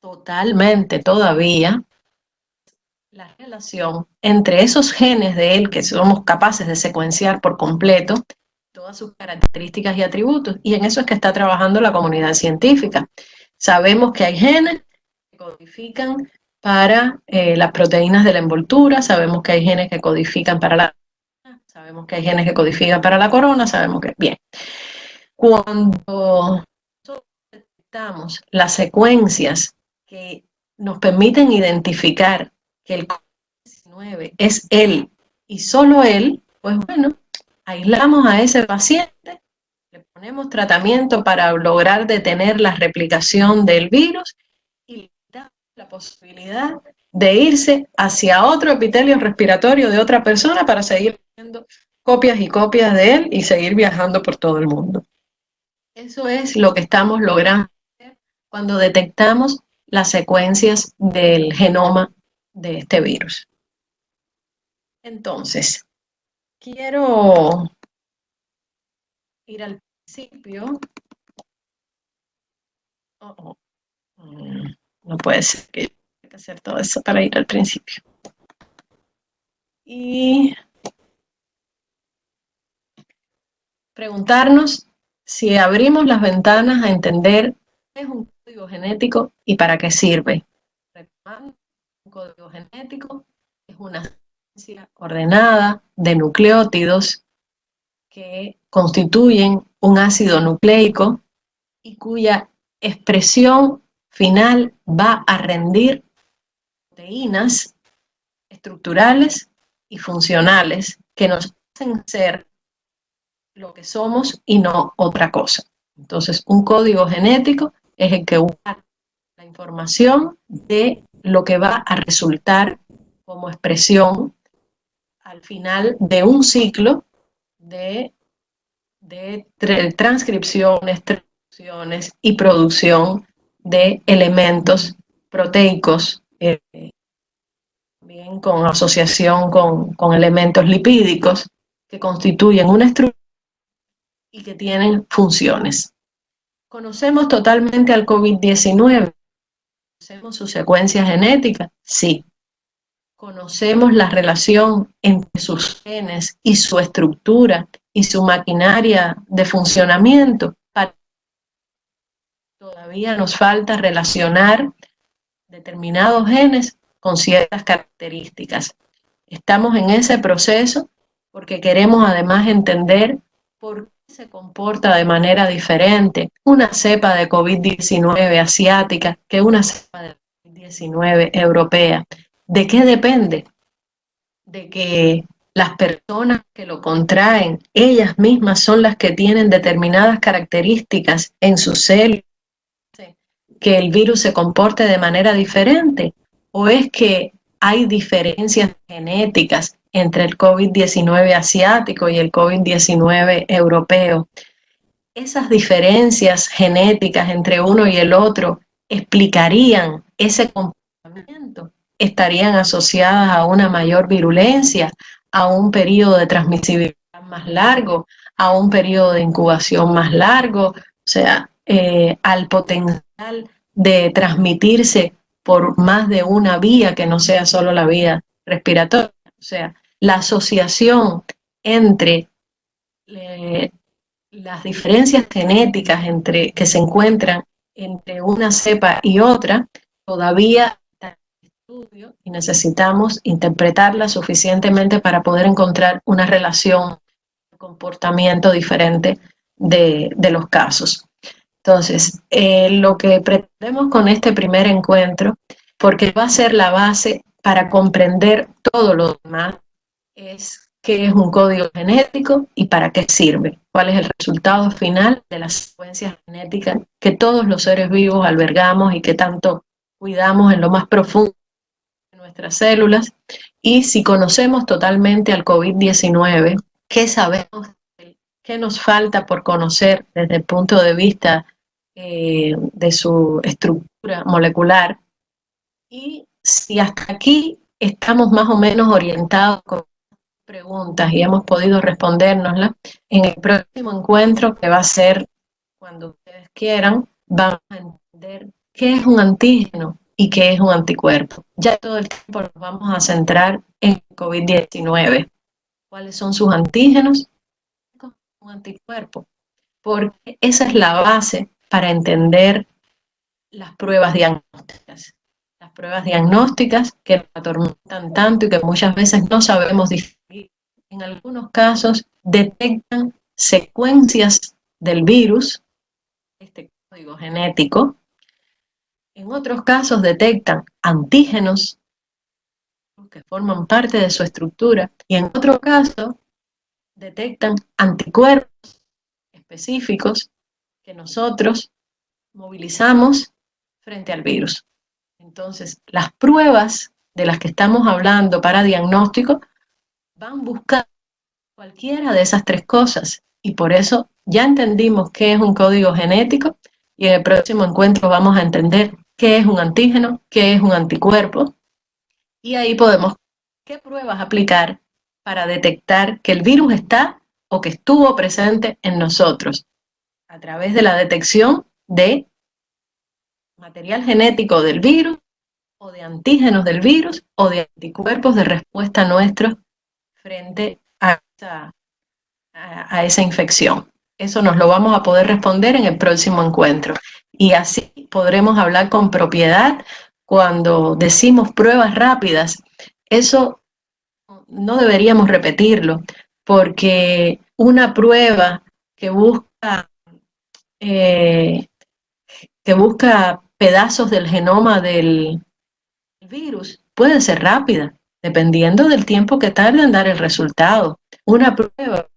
totalmente todavía, la relación entre esos genes de él que somos capaces de secuenciar por completo todas sus características y atributos. Y en eso es que está trabajando la comunidad científica. Sabemos que hay genes que codifican para eh, las proteínas de la envoltura, sabemos que hay genes que codifican para la sabemos que hay genes que codifican para la corona, sabemos que... Bien, cuando detectamos las secuencias que nos permiten identificar que el COVID-19 es él y solo él, pues bueno, aislamos a ese paciente, le ponemos tratamiento para lograr detener la replicación del virus y da la posibilidad de irse hacia otro epitelio respiratorio de otra persona para seguir haciendo copias y copias de él y seguir viajando por todo el mundo. Eso es lo que estamos logrando cuando detectamos las secuencias del genoma de este virus. Entonces, quiero ir al principio. Oh, oh. Mm, no puede ser que que hacer todo eso para ir al principio. Y preguntarnos si abrimos las ventanas a entender qué es un código genético y para qué sirve. Código genético es una secuencia ordenada de nucleótidos que constituyen un ácido nucleico y cuya expresión final va a rendir proteínas estructurales y funcionales que nos hacen ser lo que somos y no otra cosa. Entonces, un código genético es el que usa la información de lo que va a resultar como expresión al final de un ciclo de, de transcripciones, traducciones y producción de elementos proteicos, eh, bien con asociación con, con elementos lipídicos que constituyen una estructura y que tienen funciones. ¿Conocemos totalmente al COVID-19? ¿Conocemos su secuencia genética? Sí. ¿Conocemos la relación entre sus genes y su estructura y su maquinaria de funcionamiento? Todavía nos falta relacionar determinados genes con ciertas características. Estamos en ese proceso porque queremos además entender por se comporta de manera diferente una cepa de COVID-19 asiática que una cepa de COVID-19 europea. ¿De qué depende? De que las personas que lo contraen, ellas mismas son las que tienen determinadas características en su células, que el virus se comporte de manera diferente, o es que hay diferencias genéticas entre el COVID-19 asiático y el COVID-19 europeo. Esas diferencias genéticas entre uno y el otro explicarían ese comportamiento, estarían asociadas a una mayor virulencia, a un periodo de transmisibilidad más largo, a un periodo de incubación más largo, o sea, eh, al potencial de transmitirse por más de una vía que no sea solo la vía respiratoria. O sea, la asociación entre eh, las diferencias genéticas entre, que se encuentran entre una cepa y otra todavía está en estudio y necesitamos interpretarla suficientemente para poder encontrar una relación, un comportamiento diferente de, los casos. Entonces, eh, lo que pretendemos con este primer encuentro, porque va a ser la base para comprender todo lo demás, es qué es un código genético y para qué sirve, cuál es el resultado final de las secuencias genéticas que todos los seres vivos albergamos y que tanto cuidamos en lo más profundo de nuestras células. Y si conocemos totalmente al COVID-19, ¿qué sabemos? ¿Qué nos falta por conocer desde el punto de vista eh, de su estructura molecular? Y si hasta aquí estamos más o menos orientados con preguntas y hemos podido respondérnoslas. En el próximo encuentro, que va a ser cuando ustedes quieran, vamos a entender qué es un antígeno y qué es un anticuerpo. Ya todo el tiempo nos vamos a centrar en COVID-19. ¿Cuáles son sus antígenos? Un anticuerpo. Porque esa es la base para entender las pruebas diagnósticas las pruebas diagnósticas que nos atormentan tanto y que muchas veces no sabemos distinguir. En algunos casos detectan secuencias del virus, este código genético. En otros casos detectan antígenos que forman parte de su estructura y en otro caso detectan anticuerpos específicos que nosotros movilizamos frente al virus. Entonces, las pruebas de las que estamos hablando para diagnóstico van a buscar cualquiera de esas tres cosas. Y por eso ya entendimos qué es un código genético y en el próximo encuentro vamos a entender qué es un antígeno, qué es un anticuerpo. Y ahí podemos qué pruebas aplicar para detectar que el virus está o que estuvo presente en nosotros a través de la detección de material genético del virus o de antígenos del virus o de anticuerpos de respuesta nuestros frente a esa, a, esa infección. Eso nos lo vamos a poder responder en el próximo encuentro. Y así podremos hablar con propiedad cuando decimos pruebas rápidas. Eso no deberíamos repetirlo, porque una prueba que busca, eh, que busca pedazos del genoma del virus puede ser rápida, dependiendo del tiempo que tarde en dar el resultado. Una prueba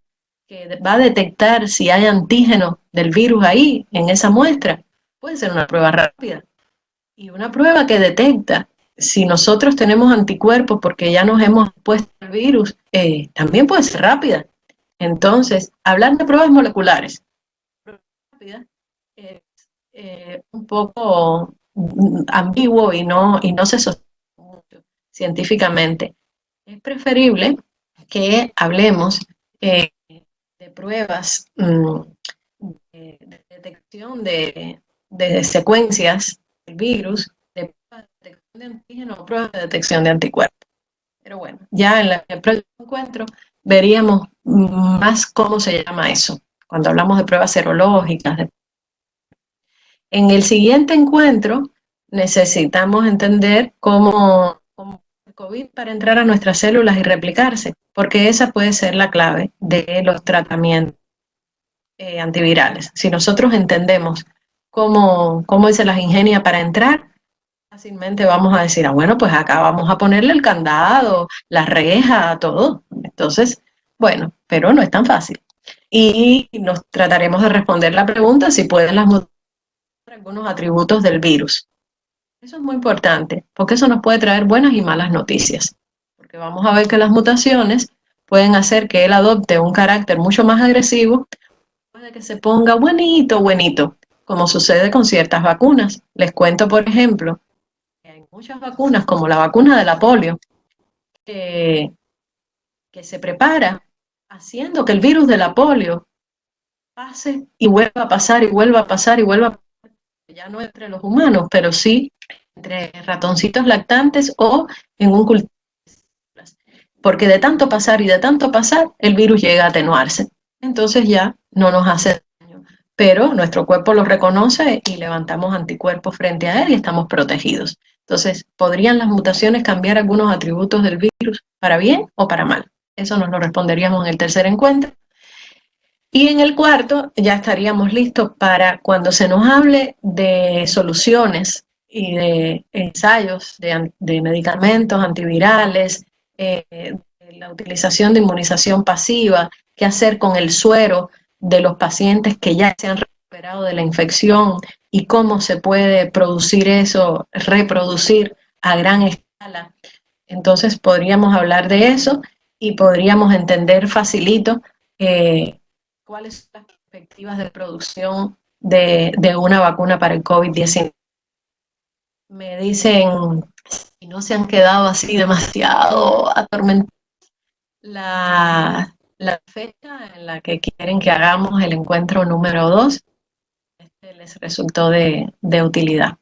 que va a detectar si hay antígeno del virus ahí, en esa muestra, puede ser una prueba rápida. Y una prueba que detecta si nosotros tenemos anticuerpos porque ya nos hemos puesto el virus, eh, también puede ser rápida. Entonces, hablar de pruebas moleculares, es eh, un poco ambiguo y no, y no se sostiene científicamente. Es preferible que hablemos eh, de pruebas mm, de, detección de, de, secuencias del virus, de pruebas de detección de antígeno o pruebas de detección de anticuerpos. Pero bueno, ya en, el próximo encuentro veríamos más cómo se llama eso, cuando hablamos de pruebas serológicas. En el siguiente encuentro necesitamos entender cómo, COVID para entrar a nuestras células y replicarse, porque esa puede ser la clave de los tratamientos eh, antivirales. Si nosotros entendemos cómo, cómo se las ingenia para entrar, fácilmente vamos a decir, ah, bueno, pues acá vamos a ponerle el candado, la reja, todo. Entonces, bueno, pero no es tan fácil. Y nos trataremos de responder la pregunta si pueden las algunos atributos del virus. Eso es muy importante, porque eso nos puede traer buenas y malas noticias. Porque vamos a ver que las mutaciones pueden hacer que él adopte un carácter mucho más agresivo, puede que se ponga buenito, buenito, como sucede con ciertas vacunas. Les cuento, por ejemplo, muchas vacunas, como la vacuna de la polio, que se prepara haciendo que el virus de la polio pase y vuelva a pasar y vuelva a pasar y vuelva a pasar, ya no entre los humanos, pero sí entre ratoncitos lactantes o en un cultivo. Porque de tanto pasar y de tanto pasar, el virus llega a atenuarse. Entonces ya no nos hace daño. Pero nuestro cuerpo lo reconoce y levantamos anticuerpos frente a él y estamos protegidos. Entonces, ¿podrían las mutaciones cambiar algunos atributos del virus para bien o para mal? Eso nos lo responderíamos en el tercer encuentro. Y en el cuarto ya estaríamos listos para cuando se nos hable de soluciones y de ensayos de, medicamentos antivirales, eh, la utilización de inmunización pasiva, qué hacer con el suero de los pacientes que ya se han recuperado de la infección y cómo se puede producir eso, reproducir a gran escala. Entonces podríamos hablar de eso y podríamos entender facilito eh, cuáles son las perspectivas de producción de, una vacuna para el COVID-19. Me dicen si no se han quedado así demasiado atormentados. La, fecha en la que quieren que hagamos el encuentro número 2 les resultó de utilidad.